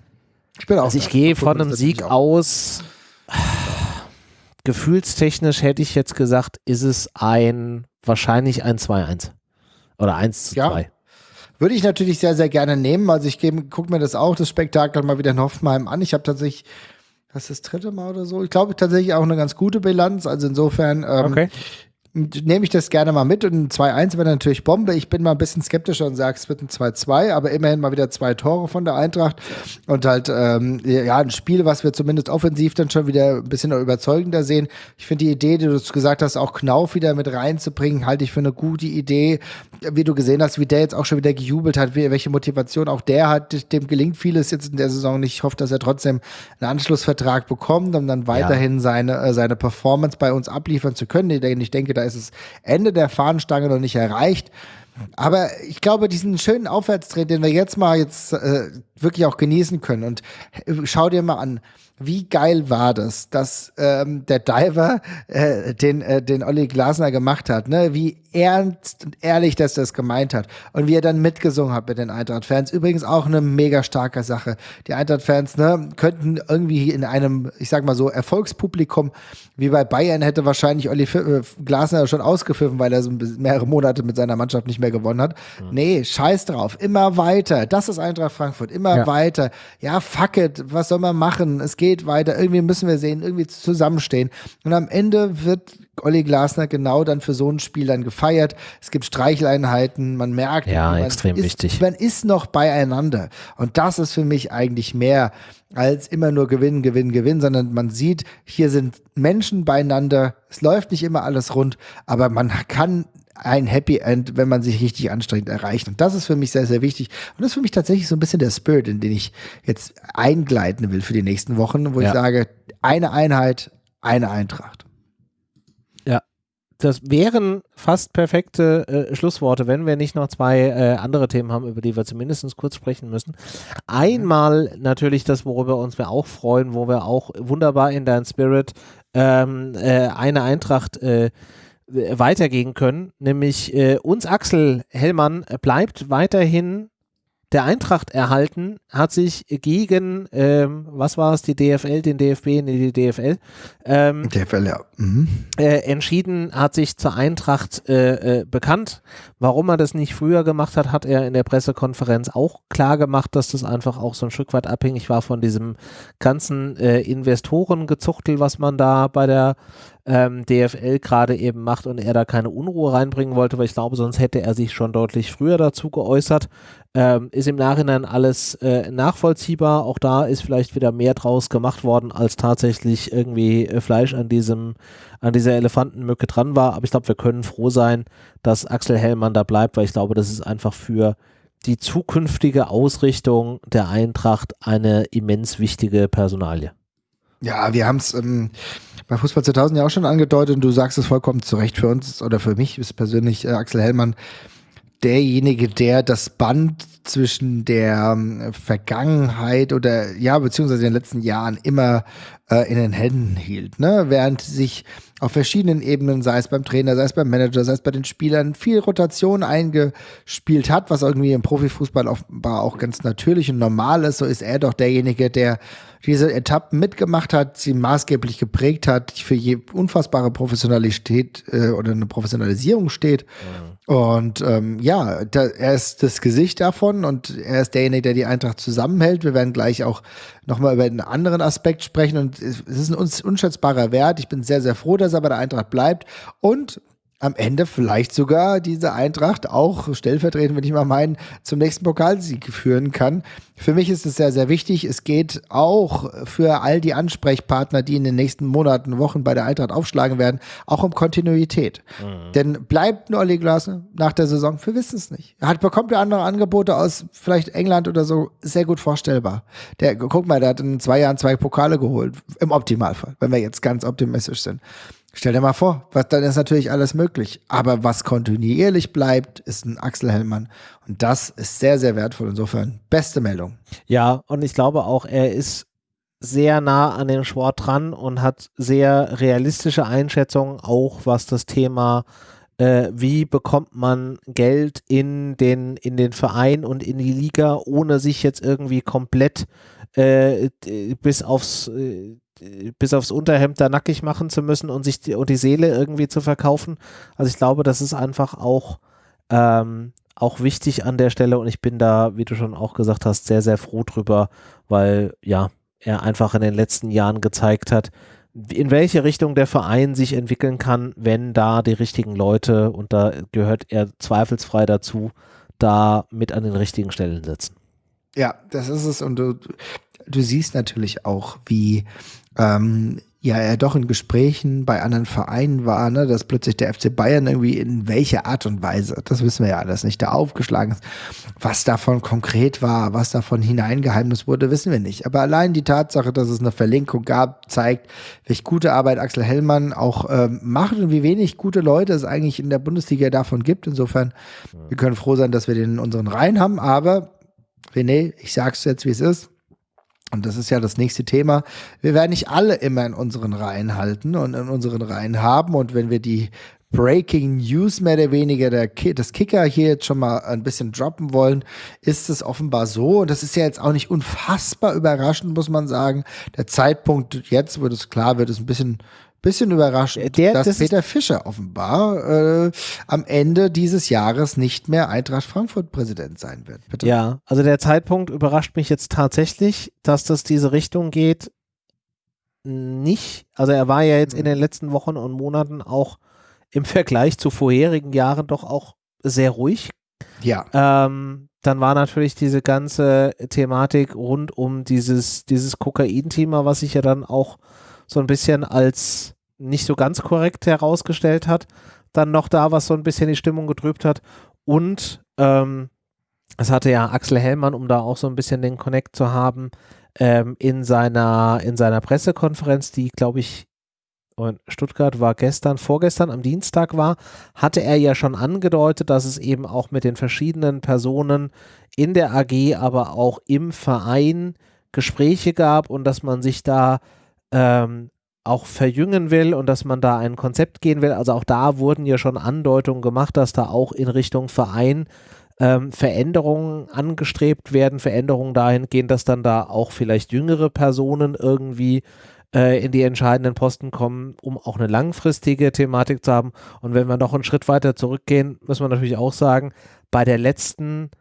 Ich bin auch also ich gehe von einem Sieg aus gefühlstechnisch hätte ich jetzt gesagt, ist es ein, wahrscheinlich ein 2-1. Oder 1 zu 2. Ja. Würde ich natürlich sehr, sehr gerne nehmen. Also ich gucke mir das auch, das Spektakel mal wieder in Hoffenheim an. Ich habe tatsächlich, das ist das dritte Mal oder so, ich glaube tatsächlich auch eine ganz gute Bilanz. Also insofern ähm, okay nehme ich das gerne mal mit. Und ein 2-1 wäre natürlich Bombe. Ich bin mal ein bisschen skeptischer und sage, es wird ein 2-2, aber immerhin mal wieder zwei Tore von der Eintracht. Und halt, ähm, ja, ein Spiel, was wir zumindest offensiv dann schon wieder ein bisschen überzeugender sehen. Ich finde die Idee, die du gesagt hast, auch Knauf wieder mit reinzubringen, halte ich für eine gute Idee. Wie du gesehen hast, wie der jetzt auch schon wieder gejubelt hat, welche Motivation auch der hat. Dem gelingt vieles jetzt in der Saison nicht. Ich hoffe, dass er trotzdem einen Anschlussvertrag bekommt, um dann weiterhin ja. seine, äh, seine Performance bei uns abliefern zu können. Ich denke, da ist das Ende der Fahnenstange noch nicht erreicht. Aber ich glaube, diesen schönen Aufwärtstrend, den wir jetzt mal jetzt äh, wirklich auch genießen können. Und äh, schau dir mal an, wie geil war das, dass ähm, der Diver äh, den, äh, den Olli Glasner gemacht hat, ne? Wie ernst und ehrlich dass das gemeint hat. Und wie er dann mitgesungen hat mit den Eintracht-Fans. Übrigens auch eine mega starke Sache. Die Eintracht-Fans, ne, könnten irgendwie in einem, ich sag mal so, Erfolgspublikum, wie bei Bayern, hätte wahrscheinlich Olli äh, Glasner schon ausgepfiffen, weil er so mehrere Monate mit seiner Mannschaft nicht mehr gewonnen hat. Mhm. Nee, scheiß drauf. Immer weiter. Das ist Eintracht Frankfurt. Immer ja. weiter. Ja, fuck it. Was soll man machen? Es geht geht weiter, irgendwie müssen wir sehen, irgendwie zusammenstehen. Und am Ende wird Olli Glasner genau dann für so ein Spiel dann gefeiert. Es gibt Streicheleinheiten, man merkt, ja, man extrem ist, wichtig. Man ist noch beieinander. Und das ist für mich eigentlich mehr als immer nur gewinnen, gewinnen, gewinnen, sondern man sieht, hier sind Menschen beieinander. Es läuft nicht immer alles rund, aber man kann ein Happy End, wenn man sich richtig anstrengt, erreicht. Und das ist für mich sehr, sehr wichtig. Und das ist für mich tatsächlich so ein bisschen der Spirit, in den ich jetzt eingleiten will für die nächsten Wochen, wo ja. ich sage, eine Einheit, eine Eintracht. Ja, das wären fast perfekte äh, Schlussworte, wenn wir nicht noch zwei äh, andere Themen haben, über die wir zumindest kurz sprechen müssen. Einmal natürlich das, worüber uns wir auch freuen, wo wir auch wunderbar in dein Spirit ähm, äh, eine Eintracht äh, weitergehen können, nämlich äh, uns Axel Hellmann bleibt weiterhin der Eintracht erhalten, hat sich gegen, ähm, was war es, die DFL, den DFB, nee, die DFL, ähm, DFL, ja. Mhm. Äh, entschieden, hat sich zur Eintracht äh, äh, bekannt. Warum er das nicht früher gemacht hat, hat er in der Pressekonferenz auch klar gemacht, dass das einfach auch so ein Stück weit abhängig war von diesem ganzen äh, Investorengezuchtel, was man da bei der ähm, DFL gerade eben macht und er da keine Unruhe reinbringen wollte, weil ich glaube, sonst hätte er sich schon deutlich früher dazu geäußert. Ähm, ist im Nachhinein alles äh, nachvollziehbar. Auch da ist vielleicht wieder mehr draus gemacht worden, als tatsächlich irgendwie äh, Fleisch an diesem, an dieser Elefantenmücke dran war. Aber ich glaube, wir können froh sein, dass Axel Hellmann da bleibt, weil ich glaube, das ist einfach für die zukünftige Ausrichtung der Eintracht eine immens wichtige Personalie. Ja, wir haben es ähm, bei Fußball 2000 ja auch schon angedeutet und du sagst es vollkommen zu Recht für uns oder für mich ist persönlich äh, Axel Hellmann derjenige, der das Band zwischen der ähm, Vergangenheit oder ja, beziehungsweise den letzten Jahren immer äh, in den Händen hielt. Ne? Während sich auf verschiedenen Ebenen, sei es beim Trainer, sei es beim Manager, sei es bei den Spielern, viel Rotation eingespielt hat, was irgendwie im Profifußball offenbar auch ganz natürlich und normal ist. So ist er doch derjenige, der diese Etappen mitgemacht hat, sie maßgeblich geprägt hat, für je unfassbare Professionalität äh, oder eine Professionalisierung steht. Mhm. Und ähm, ja, da, er ist das Gesicht davon und er ist derjenige, der die Eintracht zusammenhält. Wir werden gleich auch nochmal über einen anderen Aspekt sprechen und es ist ein unschätzbarer Wert. Ich bin sehr, sehr froh, dass er bei der Eintracht bleibt und am Ende vielleicht sogar diese Eintracht auch stellvertretend, wenn ich mal meinen, zum nächsten Pokalsieg führen kann. Für mich ist es sehr, sehr wichtig. Es geht auch für all die Ansprechpartner, die in den nächsten Monaten, Wochen bei der Eintracht aufschlagen werden, auch um Kontinuität. Mhm. Denn bleibt ein Olli Glasner nach der Saison? Wir wissen es nicht. Er hat, bekommt er andere Angebote aus vielleicht England oder so, sehr gut vorstellbar. Der, guck mal, der hat in zwei Jahren zwei Pokale geholt. Im Optimalfall, wenn wir jetzt ganz optimistisch sind. Stell dir mal vor, was, dann ist natürlich alles möglich. Aber was kontinuierlich bleibt, ist ein Axel Hellmann. Und das ist sehr, sehr wertvoll. Insofern, beste Meldung. Ja, und ich glaube auch, er ist sehr nah an dem Sport dran und hat sehr realistische Einschätzungen, auch was das Thema äh, wie bekommt man Geld in den, in den Verein und in die Liga, ohne sich jetzt irgendwie komplett äh, bis aufs äh, bis aufs Unterhemd da nackig machen zu müssen und sich die, und die Seele irgendwie zu verkaufen. Also ich glaube, das ist einfach auch, ähm, auch wichtig an der Stelle und ich bin da, wie du schon auch gesagt hast, sehr, sehr froh drüber, weil ja, er einfach in den letzten Jahren gezeigt hat, in welche Richtung der Verein sich entwickeln kann, wenn da die richtigen Leute, und da gehört er zweifelsfrei dazu, da mit an den richtigen Stellen sitzen. Ja, das ist es. Und du, du siehst natürlich auch, wie ähm, ja er doch in Gesprächen bei anderen Vereinen war, ne, dass plötzlich der FC Bayern irgendwie in welcher Art und Weise, das wissen wir ja alles nicht, da aufgeschlagen ist. Was davon konkret war, was davon hineingeheimnis wurde, wissen wir nicht. Aber allein die Tatsache, dass es eine Verlinkung gab, zeigt, welche gute Arbeit Axel Hellmann auch ähm, macht und wie wenig gute Leute es eigentlich in der Bundesliga davon gibt. Insofern, wir können froh sein, dass wir den in unseren Reihen haben, aber René, ich sag's jetzt, wie es ist und das ist ja das nächste Thema. Wir werden nicht alle immer in unseren Reihen halten und in unseren Reihen haben. Und wenn wir die Breaking News mehr oder weniger der das Kicker hier jetzt schon mal ein bisschen droppen wollen, ist es offenbar so. Und das ist ja jetzt auch nicht unfassbar überraschend, muss man sagen. Der Zeitpunkt jetzt, wo es klar wird, ist ein bisschen bisschen überraschend, der, dass das Peter Fischer offenbar äh, am Ende dieses Jahres nicht mehr Eintracht Frankfurt Präsident sein wird. Bitte. Ja, also der Zeitpunkt überrascht mich jetzt tatsächlich, dass das diese Richtung geht. Nicht, also er war ja jetzt in den letzten Wochen und Monaten auch im Vergleich zu vorherigen Jahren doch auch sehr ruhig. Ja. Ähm, dann war natürlich diese ganze Thematik rund um dieses, dieses Kokain-Thema, was sich ja dann auch so ein bisschen als nicht so ganz korrekt herausgestellt hat, dann noch da, was so ein bisschen die Stimmung getrübt hat. Und ähm, es hatte ja Axel Hellmann, um da auch so ein bisschen den Connect zu haben, ähm, in, seiner, in seiner Pressekonferenz, die, glaube ich, in Stuttgart war gestern, vorgestern am Dienstag war, hatte er ja schon angedeutet, dass es eben auch mit den verschiedenen Personen in der AG, aber auch im Verein Gespräche gab und dass man sich da ähm, auch verjüngen will und dass man da ein Konzept gehen will. Also auch da wurden ja schon Andeutungen gemacht, dass da auch in Richtung Verein ähm, Veränderungen angestrebt werden, Veränderungen dahingehend, dass dann da auch vielleicht jüngere Personen irgendwie äh, in die entscheidenden Posten kommen, um auch eine langfristige Thematik zu haben. Und wenn wir noch einen Schritt weiter zurückgehen, müssen wir natürlich auch sagen, bei der letzten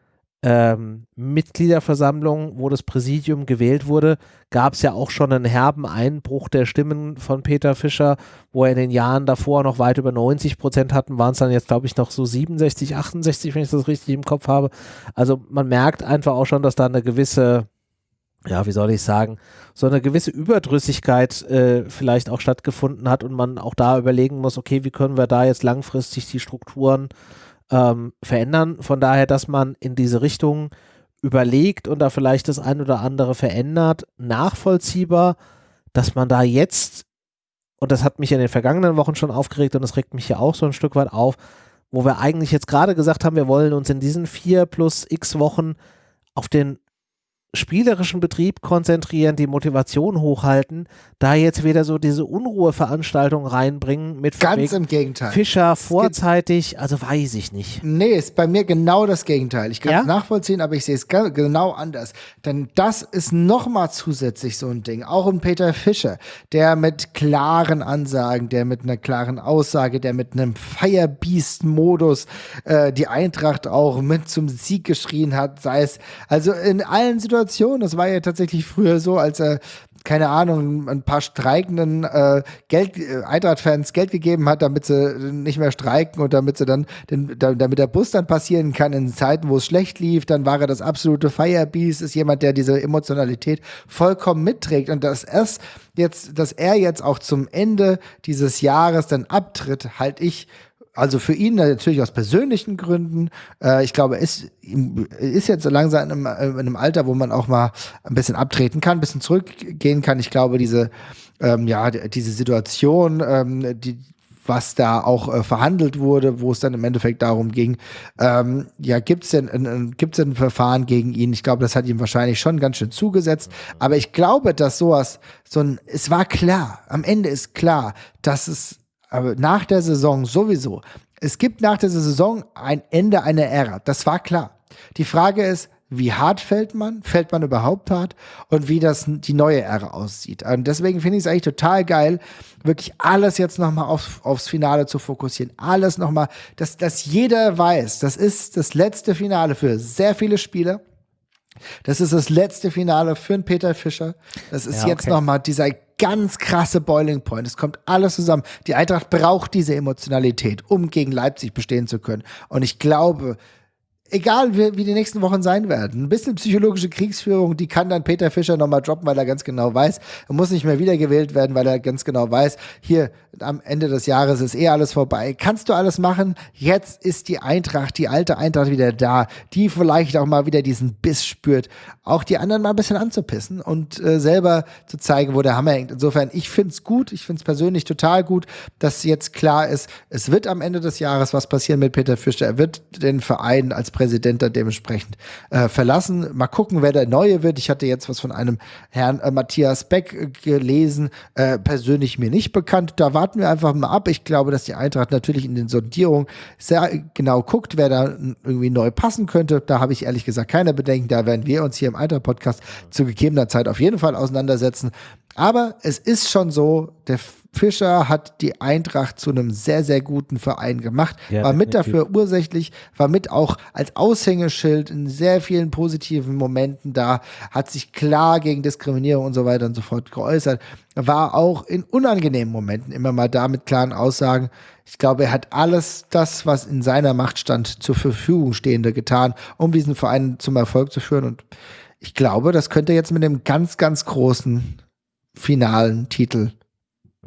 ähm, Mitgliederversammlung, wo das Präsidium gewählt wurde, gab es ja auch schon einen herben Einbruch der Stimmen von Peter Fischer, wo er in den Jahren davor noch weit über 90 Prozent hatten, waren es dann jetzt, glaube ich, noch so 67, 68, wenn ich das richtig im Kopf habe. Also man merkt einfach auch schon, dass da eine gewisse, ja, wie soll ich sagen, so eine gewisse Überdrüssigkeit äh, vielleicht auch stattgefunden hat und man auch da überlegen muss, okay, wie können wir da jetzt langfristig die Strukturen ähm, verändern. Von daher, dass man in diese Richtung überlegt und da vielleicht das ein oder andere verändert, nachvollziehbar, dass man da jetzt, und das hat mich in den vergangenen Wochen schon aufgeregt und das regt mich ja auch so ein Stück weit auf, wo wir eigentlich jetzt gerade gesagt haben, wir wollen uns in diesen vier plus x Wochen auf den spielerischen Betrieb konzentrieren, die Motivation hochhalten, da jetzt wieder so diese Unruheveranstaltung reinbringen mit Ganz im Gegenteil. Fischer vorzeitig, also weiß ich nicht. Nee, ist bei mir genau das Gegenteil. Ich kann es ja? nachvollziehen, aber ich sehe es genau anders. Denn das ist nochmal zusätzlich so ein Ding. Auch ein Peter Fischer, der mit klaren Ansagen, der mit einer klaren Aussage, der mit einem Firebeast-Modus äh, die Eintracht auch mit zum Sieg geschrien hat, sei es also in allen Situationen Situation. Das war ja tatsächlich früher so, als er keine Ahnung, ein paar streikenden äh, Geld, äh, Eintracht-Fans Geld gegeben hat, damit sie nicht mehr streiken und damit sie dann, den, damit der Bus dann passieren kann in Zeiten, wo es schlecht lief, dann war er das absolute Firebeast, ist jemand, der diese Emotionalität vollkommen mitträgt und dass erst jetzt, dass er jetzt auch zum Ende dieses Jahres dann abtritt, halte ich also für ihn natürlich aus persönlichen Gründen. Äh, ich glaube, ist, ist jetzt so langsam in einem, in einem, Alter, wo man auch mal ein bisschen abtreten kann, ein bisschen zurückgehen kann. Ich glaube, diese, ähm, ja, diese Situation, ähm, die, was da auch äh, verhandelt wurde, wo es dann im Endeffekt darum ging, ähm, ja, gibt es denn, ein, gibt's denn ein Verfahren gegen ihn? Ich glaube, das hat ihm wahrscheinlich schon ganz schön zugesetzt. Aber ich glaube, dass sowas, so ein, es war klar, am Ende ist klar, dass es aber nach der Saison sowieso. Es gibt nach der Saison ein Ende einer Ära. Das war klar. Die Frage ist, wie hart fällt man? Fällt man überhaupt hart? Und wie das die neue Ära aussieht. Und deswegen finde ich es eigentlich total geil, wirklich alles jetzt nochmal auf, aufs Finale zu fokussieren. Alles nochmal, dass, dass jeder weiß, das ist das letzte Finale für sehr viele Spieler. Das ist das letzte Finale für einen Peter Fischer. Das ist ja, okay. jetzt nochmal dieser ganz krasse Boiling Point. Es kommt alles zusammen. Die Eintracht braucht diese Emotionalität, um gegen Leipzig bestehen zu können. Und ich glaube, egal wie, wie, die nächsten Wochen sein werden. Ein bisschen psychologische Kriegsführung, die kann dann Peter Fischer nochmal droppen, weil er ganz genau weiß, er muss nicht mehr wiedergewählt werden, weil er ganz genau weiß, hier am Ende des Jahres ist eh alles vorbei. Kannst du alles machen? Jetzt ist die Eintracht, die alte Eintracht wieder da, die vielleicht auch mal wieder diesen Biss spürt, auch die anderen mal ein bisschen anzupissen und äh, selber zu zeigen, wo der Hammer hängt. Insofern, ich finde es gut, ich finde es persönlich total gut, dass jetzt klar ist, es wird am Ende des Jahres was passieren mit Peter Fischer. Er wird den Verein als Präsident dann dementsprechend äh, verlassen. Mal gucken, wer der Neue wird. Ich hatte jetzt was von einem Herrn äh, Matthias Beck äh, gelesen, äh, persönlich mir nicht bekannt. Da warten wir einfach mal ab. Ich glaube, dass die Eintracht natürlich in den Sondierungen sehr genau guckt, wer da irgendwie neu passen könnte. Da habe ich ehrlich gesagt keine Bedenken. Da werden wir uns hier im Eintracht-Podcast zu gegebener Zeit auf jeden Fall auseinandersetzen. Aber es ist schon so, der Fischer hat die Eintracht zu einem sehr, sehr guten Verein gemacht, ja, war mit dafür ursächlich, war mit auch als Aushängeschild in sehr vielen positiven Momenten da, hat sich klar gegen Diskriminierung und so weiter und so fort geäußert, war auch in unangenehmen Momenten immer mal da mit klaren Aussagen. Ich glaube, er hat alles das, was in seiner Macht stand, zur Verfügung stehende getan, um diesen Verein zum Erfolg zu führen. Und ich glaube, das könnte jetzt mit einem ganz, ganz großen finalen Titel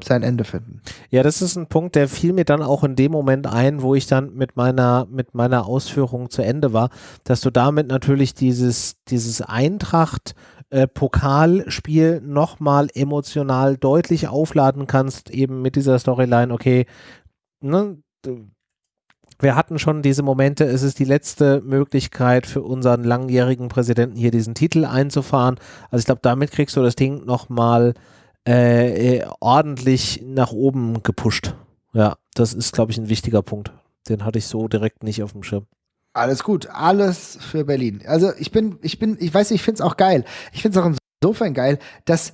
sein Ende finden. Ja, das ist ein Punkt, der fiel mir dann auch in dem Moment ein, wo ich dann mit meiner, mit meiner Ausführung zu Ende war, dass du damit natürlich dieses, dieses Eintracht äh, Pokalspiel nochmal emotional deutlich aufladen kannst, eben mit dieser Storyline, okay, ne, wir hatten schon diese Momente, es ist die letzte Möglichkeit für unseren langjährigen Präsidenten hier diesen Titel einzufahren. Also ich glaube, damit kriegst du das Ding nochmal äh, äh, ordentlich nach oben gepusht. Ja, das ist, glaube ich, ein wichtiger Punkt. Den hatte ich so direkt nicht auf dem Schirm. Alles gut, alles für Berlin. Also ich bin, ich bin, ich weiß, ich finde es auch geil. Ich finde es auch insofern geil, dass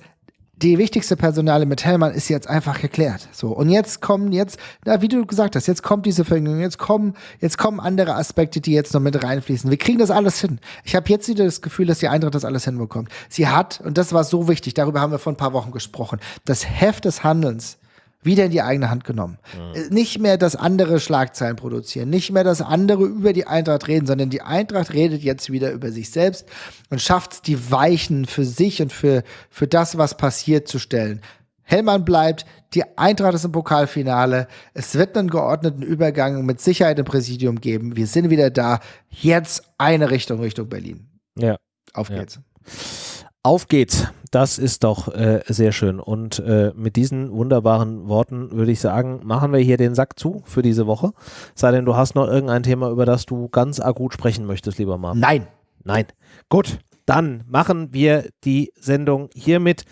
die wichtigste Personale mit Hellmann ist jetzt einfach geklärt. So. Und jetzt kommen jetzt, na, wie du gesagt hast, jetzt kommt diese Verjüngung, jetzt kommen, jetzt kommen andere Aspekte, die jetzt noch mit reinfließen. Wir kriegen das alles hin. Ich habe jetzt wieder das Gefühl, dass die Eintracht das alles hinbekommt. Sie hat, und das war so wichtig, darüber haben wir vor ein paar Wochen gesprochen, das Heft des Handelns wieder in die eigene Hand genommen. Mhm. Nicht mehr das andere Schlagzeilen produzieren, nicht mehr das andere über die Eintracht reden, sondern die Eintracht redet jetzt wieder über sich selbst und schafft die Weichen für sich und für, für das, was passiert, zu stellen. Hellmann bleibt, die Eintracht ist im Pokalfinale. Es wird einen geordneten Übergang mit Sicherheit im Präsidium geben. Wir sind wieder da. Jetzt eine Richtung, Richtung Berlin. Ja. Auf geht's. Ja. Auf geht's. Das ist doch äh, sehr schön. Und äh, mit diesen wunderbaren Worten würde ich sagen, machen wir hier den Sack zu für diese Woche. Sei denn, du hast noch irgendein Thema, über das du ganz akut sprechen möchtest, lieber Mann. Nein. Nein. Gut. Dann machen wir die Sendung hiermit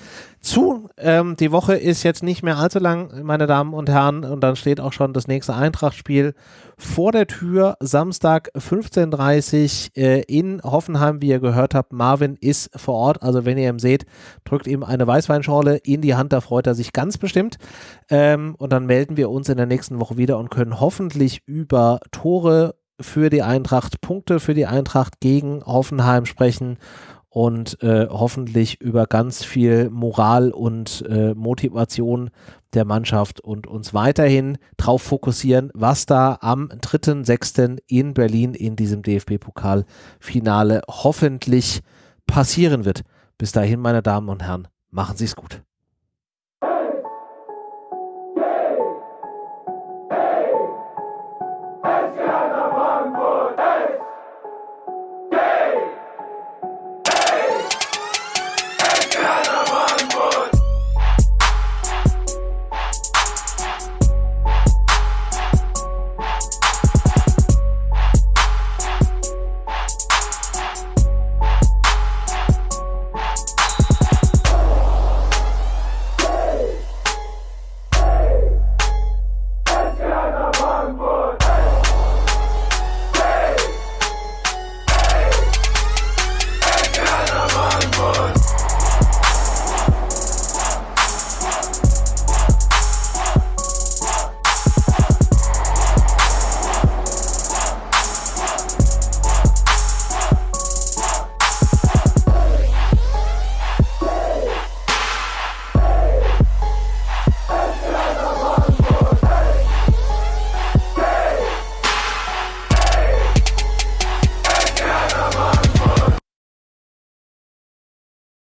zu. Ähm, die Woche ist jetzt nicht mehr allzu lang, meine Damen und Herren, und dann steht auch schon das nächste Eintracht-Spiel vor der Tür. Samstag 15.30 Uhr äh, in Hoffenheim, wie ihr gehört habt. Marvin ist vor Ort, also wenn ihr ihn seht, drückt ihm eine Weißweinschorle in die Hand, da freut er sich ganz bestimmt. Ähm, und dann melden wir uns in der nächsten Woche wieder und können hoffentlich über Tore für die Eintracht, Punkte für die Eintracht gegen Hoffenheim sprechen und äh, hoffentlich über ganz viel Moral und äh, Motivation der Mannschaft und uns weiterhin darauf fokussieren, was da am 3.6. in Berlin in diesem DFB-Pokalfinale hoffentlich passieren wird. Bis dahin, meine Damen und Herren, machen Sie es gut.